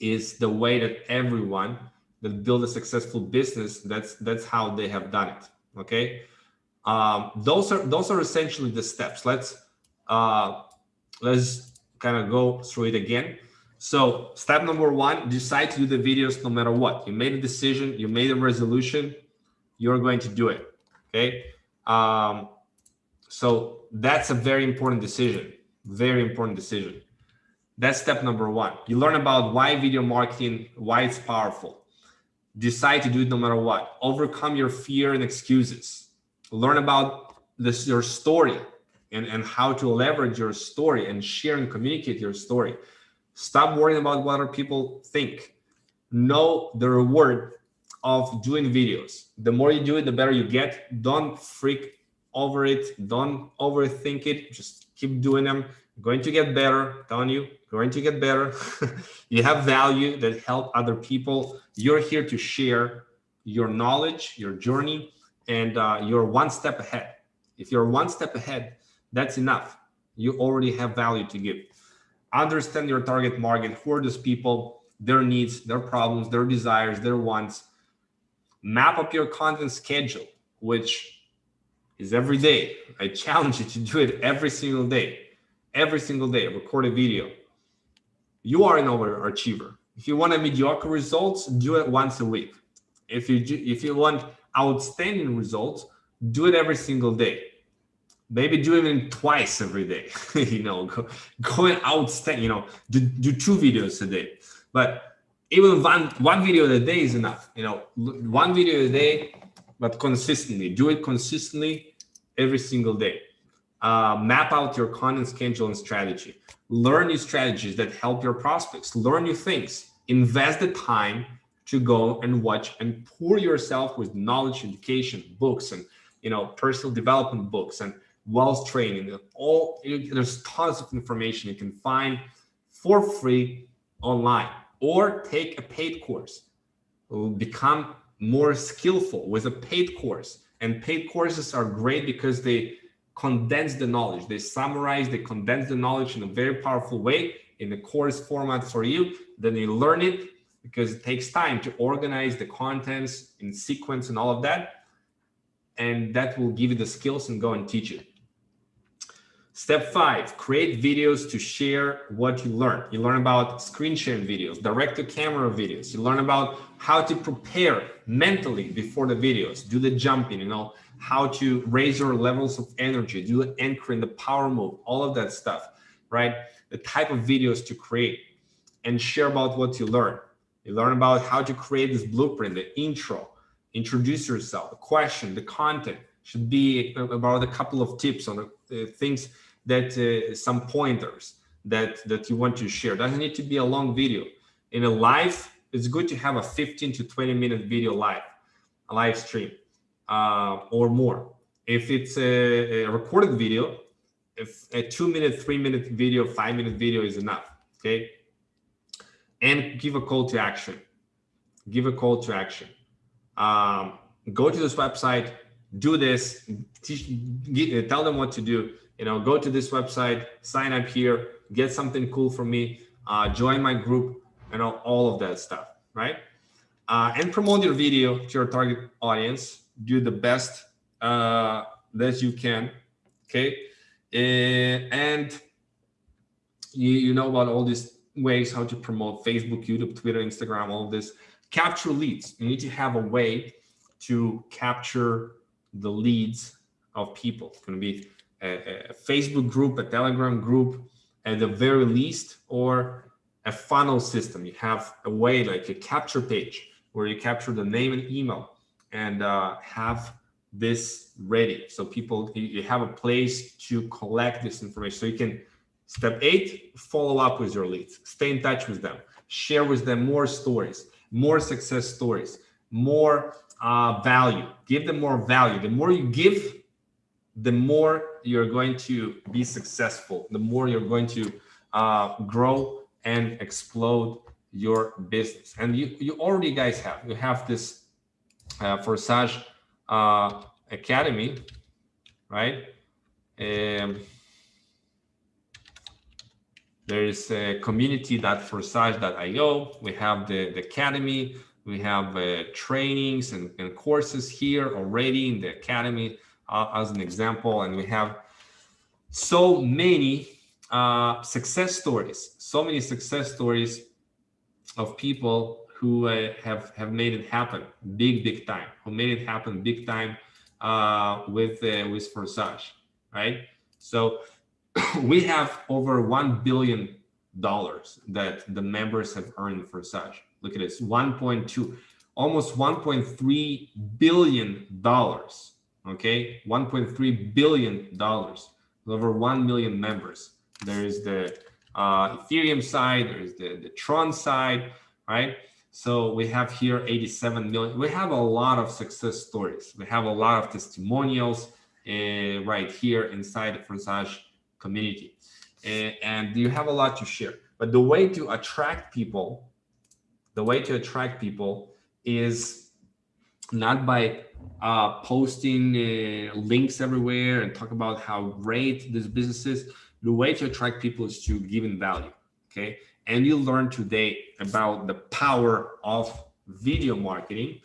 is the way that everyone that build a successful business, that's that's how they have done it. Okay. Um, those are those are essentially the steps. Let's uh, let's kind of go through it again. So step number one, decide to do the videos no matter what. You made a decision, you made a resolution, you're going to do it, okay? Um, so that's a very important decision, very important decision. That's step number one. You learn about why video marketing, why it's powerful. Decide to do it no matter what. Overcome your fear and excuses. Learn about this your story and, and how to leverage your story and share and communicate your story. Stop worrying about what other people think. Know the reward of doing videos. The more you do it, the better you get. Don't freak over it. Don't overthink it. Just keep doing them. Going to get better, telling you, going to get better. you have value that help other people. You're here to share your knowledge, your journey, and uh, you're one step ahead. If you're one step ahead, that's enough. You already have value to give. Understand your target market. Who are those people, their needs, their problems, their desires, their wants. Map up your content schedule, which is every day. I challenge you to do it every single day. Every single day, record a video. You are an overachiever. If you want a mediocre results, do it once a week. If you if you want outstanding results, do it every single day maybe do even twice every day you know go, going outstanding you know do, do two videos a day but even one one video a day is enough you know. One video a day but consistently. Do it consistently every single day. Uh, map out your content schedule and strategy. Learn new strategies that help your prospects. Learn new things. Invest the time to go and watch and pour yourself with knowledge education books and you know personal development books and Wealth training. All there's tons of information you can find for free online or take a paid course. Become more skillful with a paid course. And paid courses are great because they condense the knowledge. They summarize, they condense the knowledge in a very powerful way in the course format for you. Then you learn it because it takes time to organize the contents in sequence and all of that. And that will give you the skills and go and teach it. Step five, create videos to share what you learn. You learn about screen sharing videos, direct to camera videos. You learn about how to prepare mentally before the videos, do the jumping, you know, how to raise your levels of energy, do the anchoring, the power move, all of that stuff, right? The type of videos to create and share about what you learn. You learn about how to create this blueprint, the intro, introduce yourself, the question, the content should be about a couple of tips on the uh, things that uh, some pointers that that you want to share. Doesn't need to be a long video. In a live, it's good to have a 15 to 20 minute video live, a live stream uh, or more. If it's a, a, recorded video, if a two minute, three minute video, five minute video is enough. Okay. And give a call to action. Give a call to action. Um, go to this website, do this, teach, get, tell them what to do you know, go to this website, sign up here, get something cool from me, uh, join my group, you know, all of that stuff, right? Uh, and promote your video to your target audience. Do the best uh, that you can, okay? Uh, and you, you know about all these ways how to promote Facebook, YouTube, Twitter, Instagram, all of this. Capture leads. You need to have a way to capture the leads of people. It's going to be a, a Facebook group, a Telegram group at the very least, or a funnel system. You have a way like a capture page where you capture the name and email and uh, have this ready. So people, you have a place to collect this information. So you can, step eight, follow up with your leads, stay in touch with them, share with them more stories, more success stories, more uh, value, give them more value. The more you give, the more you're going to be successful, the more you're going to uh, grow and explode your business. And you, you already guys have, you have this uh, Forsage uh, Academy, right? Um, there's a community.forsage.io. We have the, the academy. We have uh, trainings and, and courses here already in the academy uh, as an example, and we have so many uh, success stories, so many success stories of people who uh, have have made it happen big, big time, who made it happen big time uh, with uh, with Forsage, right? So we have over one billion dollars that the members have earned for Forsage. Look at this, 1.2, almost 1.3 billion dollars. Okay, 1.3 billion dollars. Over 1 million members. There is the uh, Ethereum side, there is the, the Tron side, right? So we have here 87 million. We have a lot of success stories. We have a lot of testimonials uh, right here inside the Forsage community. Uh, and you have a lot to share. But the way to attract people, the way to attract people is not by uh, posting uh, links everywhere and talk about how great this business is. The way to attract people is to give in value, okay? And you learn today about the power of video marketing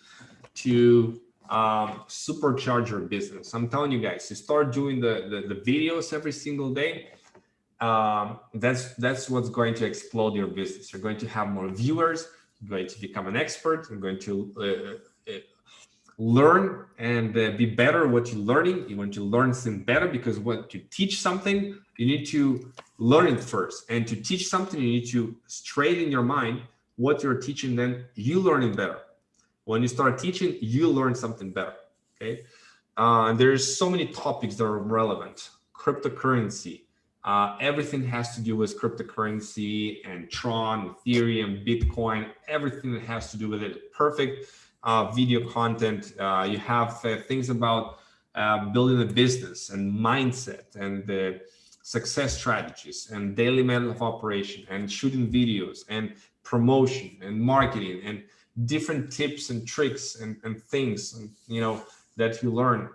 to um, supercharge your business. I'm telling you guys, to start doing the, the, the videos every single day, um, that's that's what's going to explode your business. You're going to have more viewers, you're going to become an expert, you're going to uh, uh, learn and uh, be better what you're learning. You want to learn something better because when you teach something, you need to learn it first. And to teach something, you need to straighten your mind what you're teaching, then you learn it better. When you start teaching, you learn something better, okay? Uh, there's so many topics that are relevant. Cryptocurrency, uh, everything has to do with cryptocurrency and Tron, Ethereum, Bitcoin, everything that has to do with it. Perfect video content. Uh, you have uh, things about uh, building a business and mindset and the success strategies and daily method of operation and shooting videos and promotion and marketing and different tips and tricks and, and things and, you know that you learn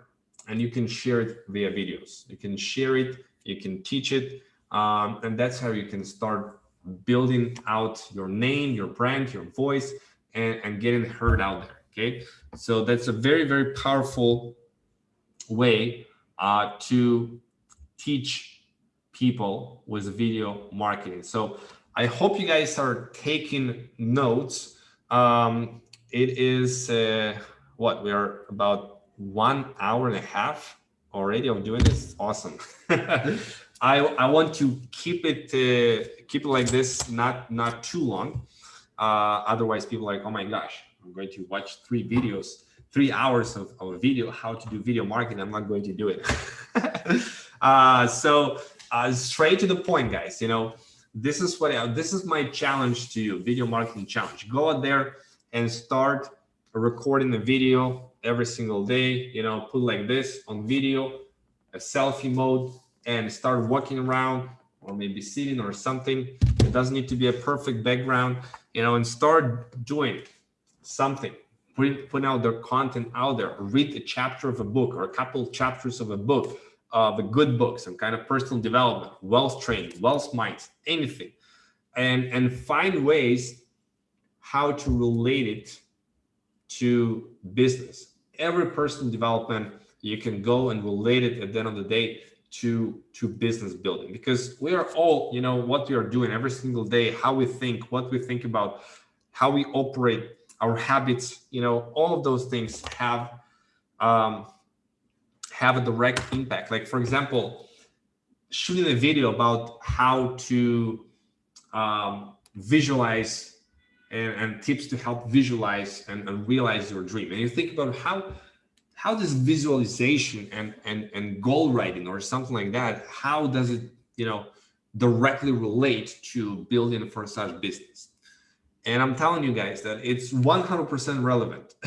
and you can share it via videos you can share it you can teach it um, and that's how you can start building out your name your brand your voice and, and getting heard out there okay? So that's a very very powerful way uh, to teach people with video marketing. So i hope you guys are taking notes. Um, it is uh, what we are about one hour and a half already of doing this? Awesome. I i want to keep it uh, keep it like this not not too long. Uh, otherwise people are like oh my gosh I'm going to watch three videos, three hours of, of a video, how to do video marketing. I'm not going to do it. uh, so uh, straight to the point, guys, you know, this is what, I, this is my challenge to you, video marketing challenge. Go out there and start recording the video every single day, you know, put like this on video, a selfie mode, and start walking around or maybe sitting or something. It doesn't need to be a perfect background, you know, and start doing something, put, out their content out there, read a chapter of a book or a couple chapters of a book, of a good book, some kind of personal development, wealth training, wealth minds, anything, and, and find ways how to relate it to business. Every personal development, you can go and relate it at the end of the day to to business building. Because we are all you know what we are doing every single day how we think what we think about how we operate our habits, you know, all of those things have um, have a direct impact. Like for example, shooting a video about how to um, visualize and, and, tips to help visualize and, and, realize your dream. And you think about how how does visualization and, and, and goal writing or something like that, how does it, you know, directly relate to building a Forsage business? And I'm telling you guys that it's 100% relevant.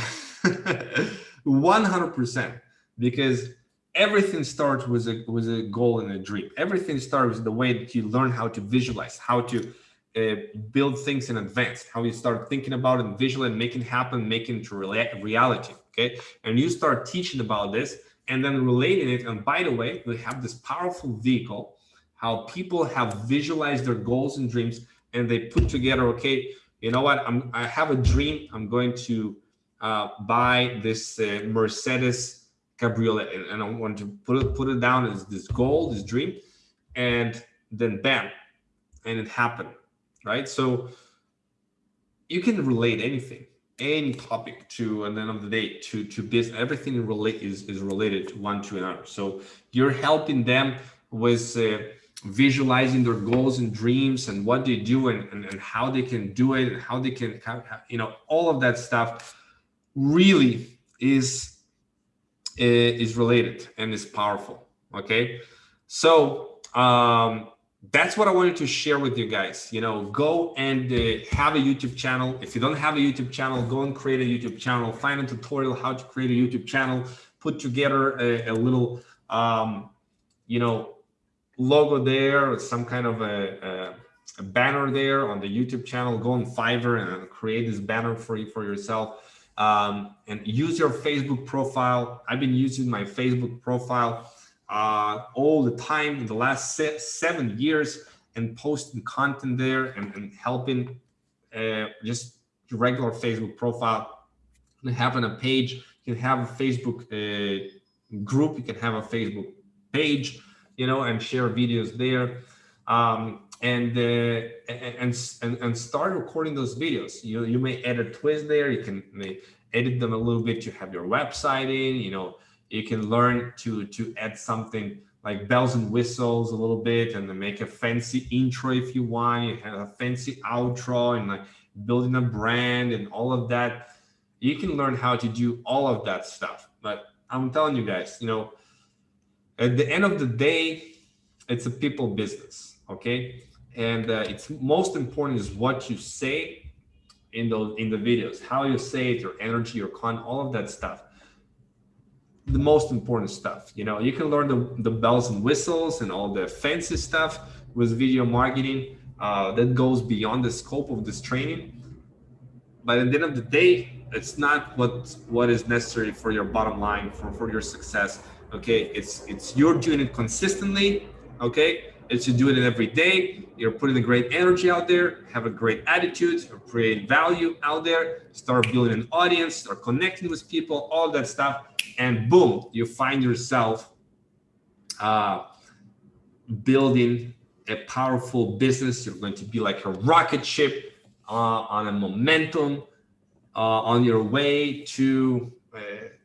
100% because everything starts with a with a goal and a dream. Everything starts with the way that you learn how to visualize, how to uh, build things in advance, how you start thinking about it and visually and making happen, making it to reality. Okay. And you start teaching about this and then relating it. And by the way, we have this powerful vehicle, how people have visualized their goals and dreams and they put together, okay, you know what, I'm, I have a dream. I'm going to uh, buy this uh, Mercedes Cabriolet and, I want to put it, put it down as this goal, this dream. and then bam, and it happened, right? So you can relate anything, any topic to, at the end of the day, to to business. Everything relate is is related to one to another. So you're helping them with. Uh, visualizing their goals and dreams and what they do and, and, and how they can do it and how they can you know all of that stuff really is is related and is powerful okay? So um that's what i wanted to share with you guys. You know go and uh, have a youtube channel. If you don't have a youtube channel go and create a youtube channel. Find a tutorial how to create a youtube channel. Put together a, a little um you know logo there some kind of a, a, a banner there on the youtube channel. Go on fiverr and create this banner for you for yourself. Um, and use your Facebook profile. I've been using my Facebook profile uh, all the time in the last seven years and posting content there and, and helping uh, just regular Facebook profile. And having a page, you can have a Facebook uh, group, you can have a Facebook page, you know, and share videos there. Um, and, uh, and and and start recording those videos. You you may add a twist there. You can edit them a little bit to have your website in. You know, you can learn to to add something like bells and whistles a little bit, and then make a fancy intro if you want. You have a fancy outro and like building a brand and all of that. You can learn how to do all of that stuff. But I'm telling you guys, you know, at the end of the day, it's a people business. Okay? And uh, it's most important is what you say in those in the videos how you say it your energy your con all of that stuff. The most important stuff you know? You can learn the, the bells and whistles and all the fancy stuff with video marketing uh, that goes beyond the scope of this training. But at the end of the day it's not what what is necessary for your bottom line for for your success okay? It's it's you're doing it consistently okay? Is to do it every day. You're putting a great energy out there, have a great attitude, create value out there, start building an audience, start connecting with people, all that stuff. And boom, you find yourself uh, building a powerful business. You're going to be like a rocket ship uh, on a momentum uh, on your way to uh,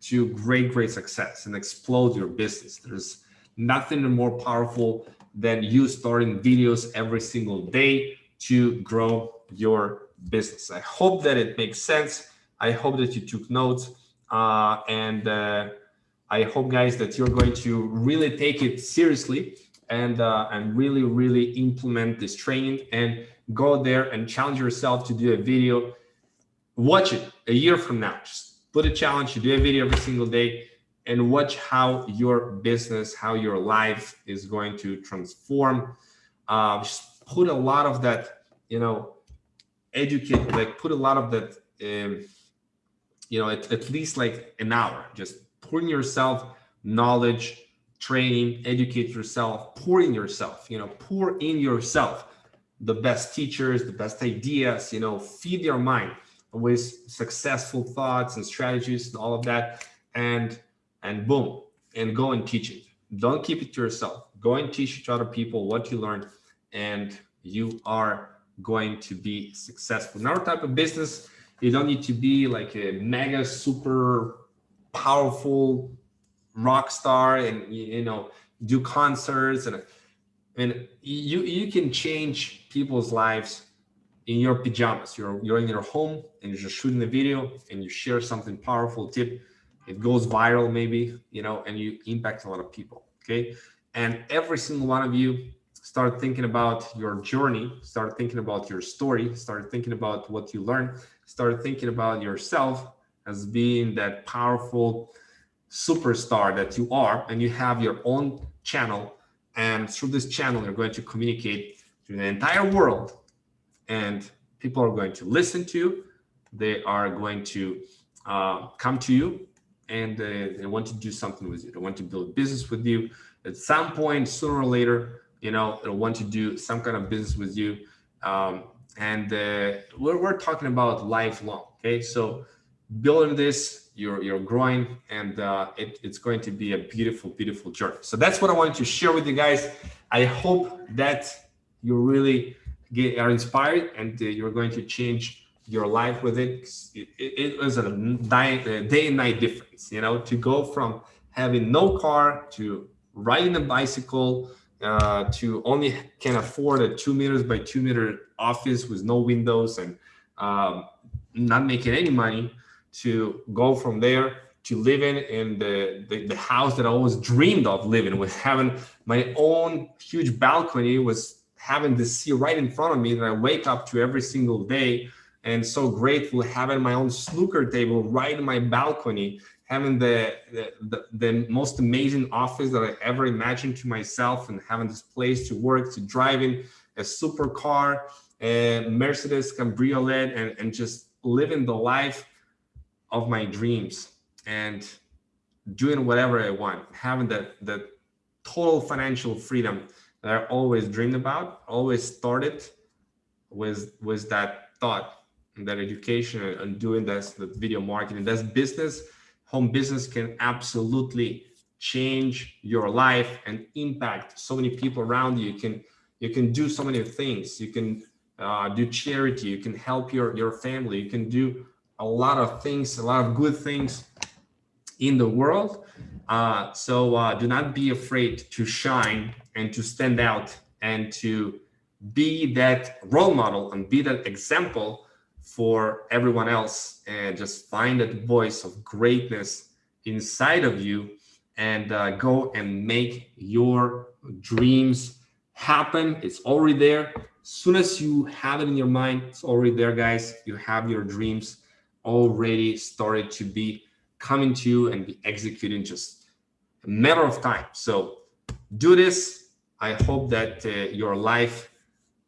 to great, great success and explode your business. There's nothing more powerful than you starting videos every single day to grow your business. I hope that it makes sense. I hope that you took notes uh, and uh, I hope guys that you're going to really take it seriously and uh, and really really implement this training and go there and challenge yourself to do a video watch it a year from now just put a challenge to do a video every single day and watch how your business, how your life is going to transform. Uh, just put a lot of that, you know, educate, like put a lot of that, um, you know, at, at least like an hour, just pouring yourself knowledge, training, educate yourself, pour in yourself, you know, pour in yourself. The best teachers, the best ideas, you know, feed your mind with successful thoughts and strategies and all of that. And and boom, and go and teach it. Don't keep it to yourself. Go and teach it to other people what you learned, and you are going to be successful. In our type of business, you don't need to be like a mega super powerful rock star and you know do concerts and and you you can change people's lives in your pajamas. You're you're in your home and you're just shooting a video and you share something powerful tip. It goes viral maybe you know and you impact a lot of people okay? And every single one of you start thinking about your journey start thinking about your story start thinking about what you learned start thinking about yourself as being that powerful superstar that you are and you have your own channel. And through this channel you're going to communicate to the entire world and people are going to listen to you, they are going to uh, come to you and uh, they want to do something with you. They want to build business with you. At some point, sooner or later, you know, they'll want to do some kind of business with you. Um, and uh, we're, we're talking about lifelong. Okay, so building this, you're, you're growing, and uh, it, it's going to be a beautiful, beautiful journey. So that's what I wanted to share with you guys. I hope that you really get are inspired and uh, you're going to change your life with it. It, it, it was a day and night difference, you know, to go from having no car to riding a bicycle uh, to only can afford a two meters by two meter office with no windows and um, not making any money to go from there to living in the, the, the house that I always dreamed of living with having my own huge balcony was having the sea right in front of me that I wake up to every single day and so grateful having my own snooker table right in my balcony having the, the, the, the, most amazing office that I ever imagined to myself and having this place to work, to driving a supercar, a Mercedes Cabriolet, and, and just living the life of my dreams and doing whatever I want, having that, that total financial freedom that I always dreamed about, always started with, with that thought that education and doing this, the video marketing, that's business home business can absolutely change your life and impact so many people around you. You can you can do so many things. You can uh, do charity. You can help your your family. You can do a lot of things, a lot of good things in the world. Uh, so uh, do not be afraid to shine and to stand out and to be that role model and be that example for everyone else and just find that voice of greatness inside of you and uh, go and make your dreams happen. It's already there. As soon as you have it in your mind, it's already there, guys. You have your dreams already started to be coming to you and be executing just a matter of time. So do this. I hope that uh, your life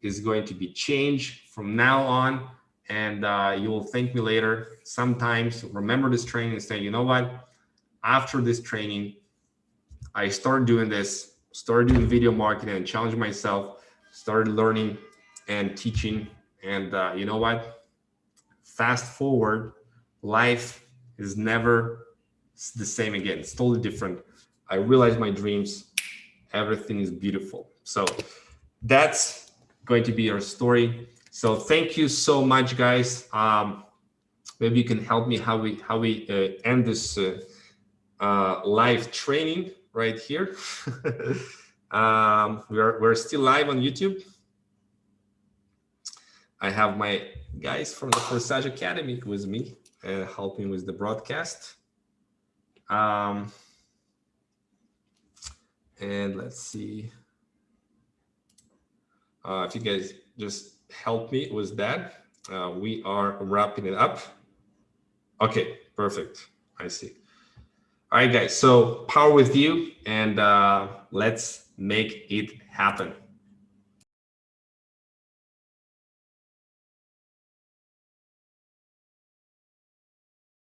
is going to be changed from now on and uh, you will thank me later. Sometimes remember this training and say, you know what? After this training, I started doing this, started doing video marketing and challenged myself, started learning and teaching. And uh, you know what? Fast forward, life is never the same again. It's totally different. I realized my dreams. Everything is beautiful. So that's going to be our story. So thank you so much, guys. Um, maybe you can help me how we how we uh, end this uh, uh, live training right here. um, we're we're still live on YouTube. I have my guys from the Forsage Academy with me, uh, helping with the broadcast. Um, and let's see uh, if you guys just help me with that. Uh, we are wrapping it up. Okay, perfect. I see. All right, guys. So power with you and uh, let's make it happen.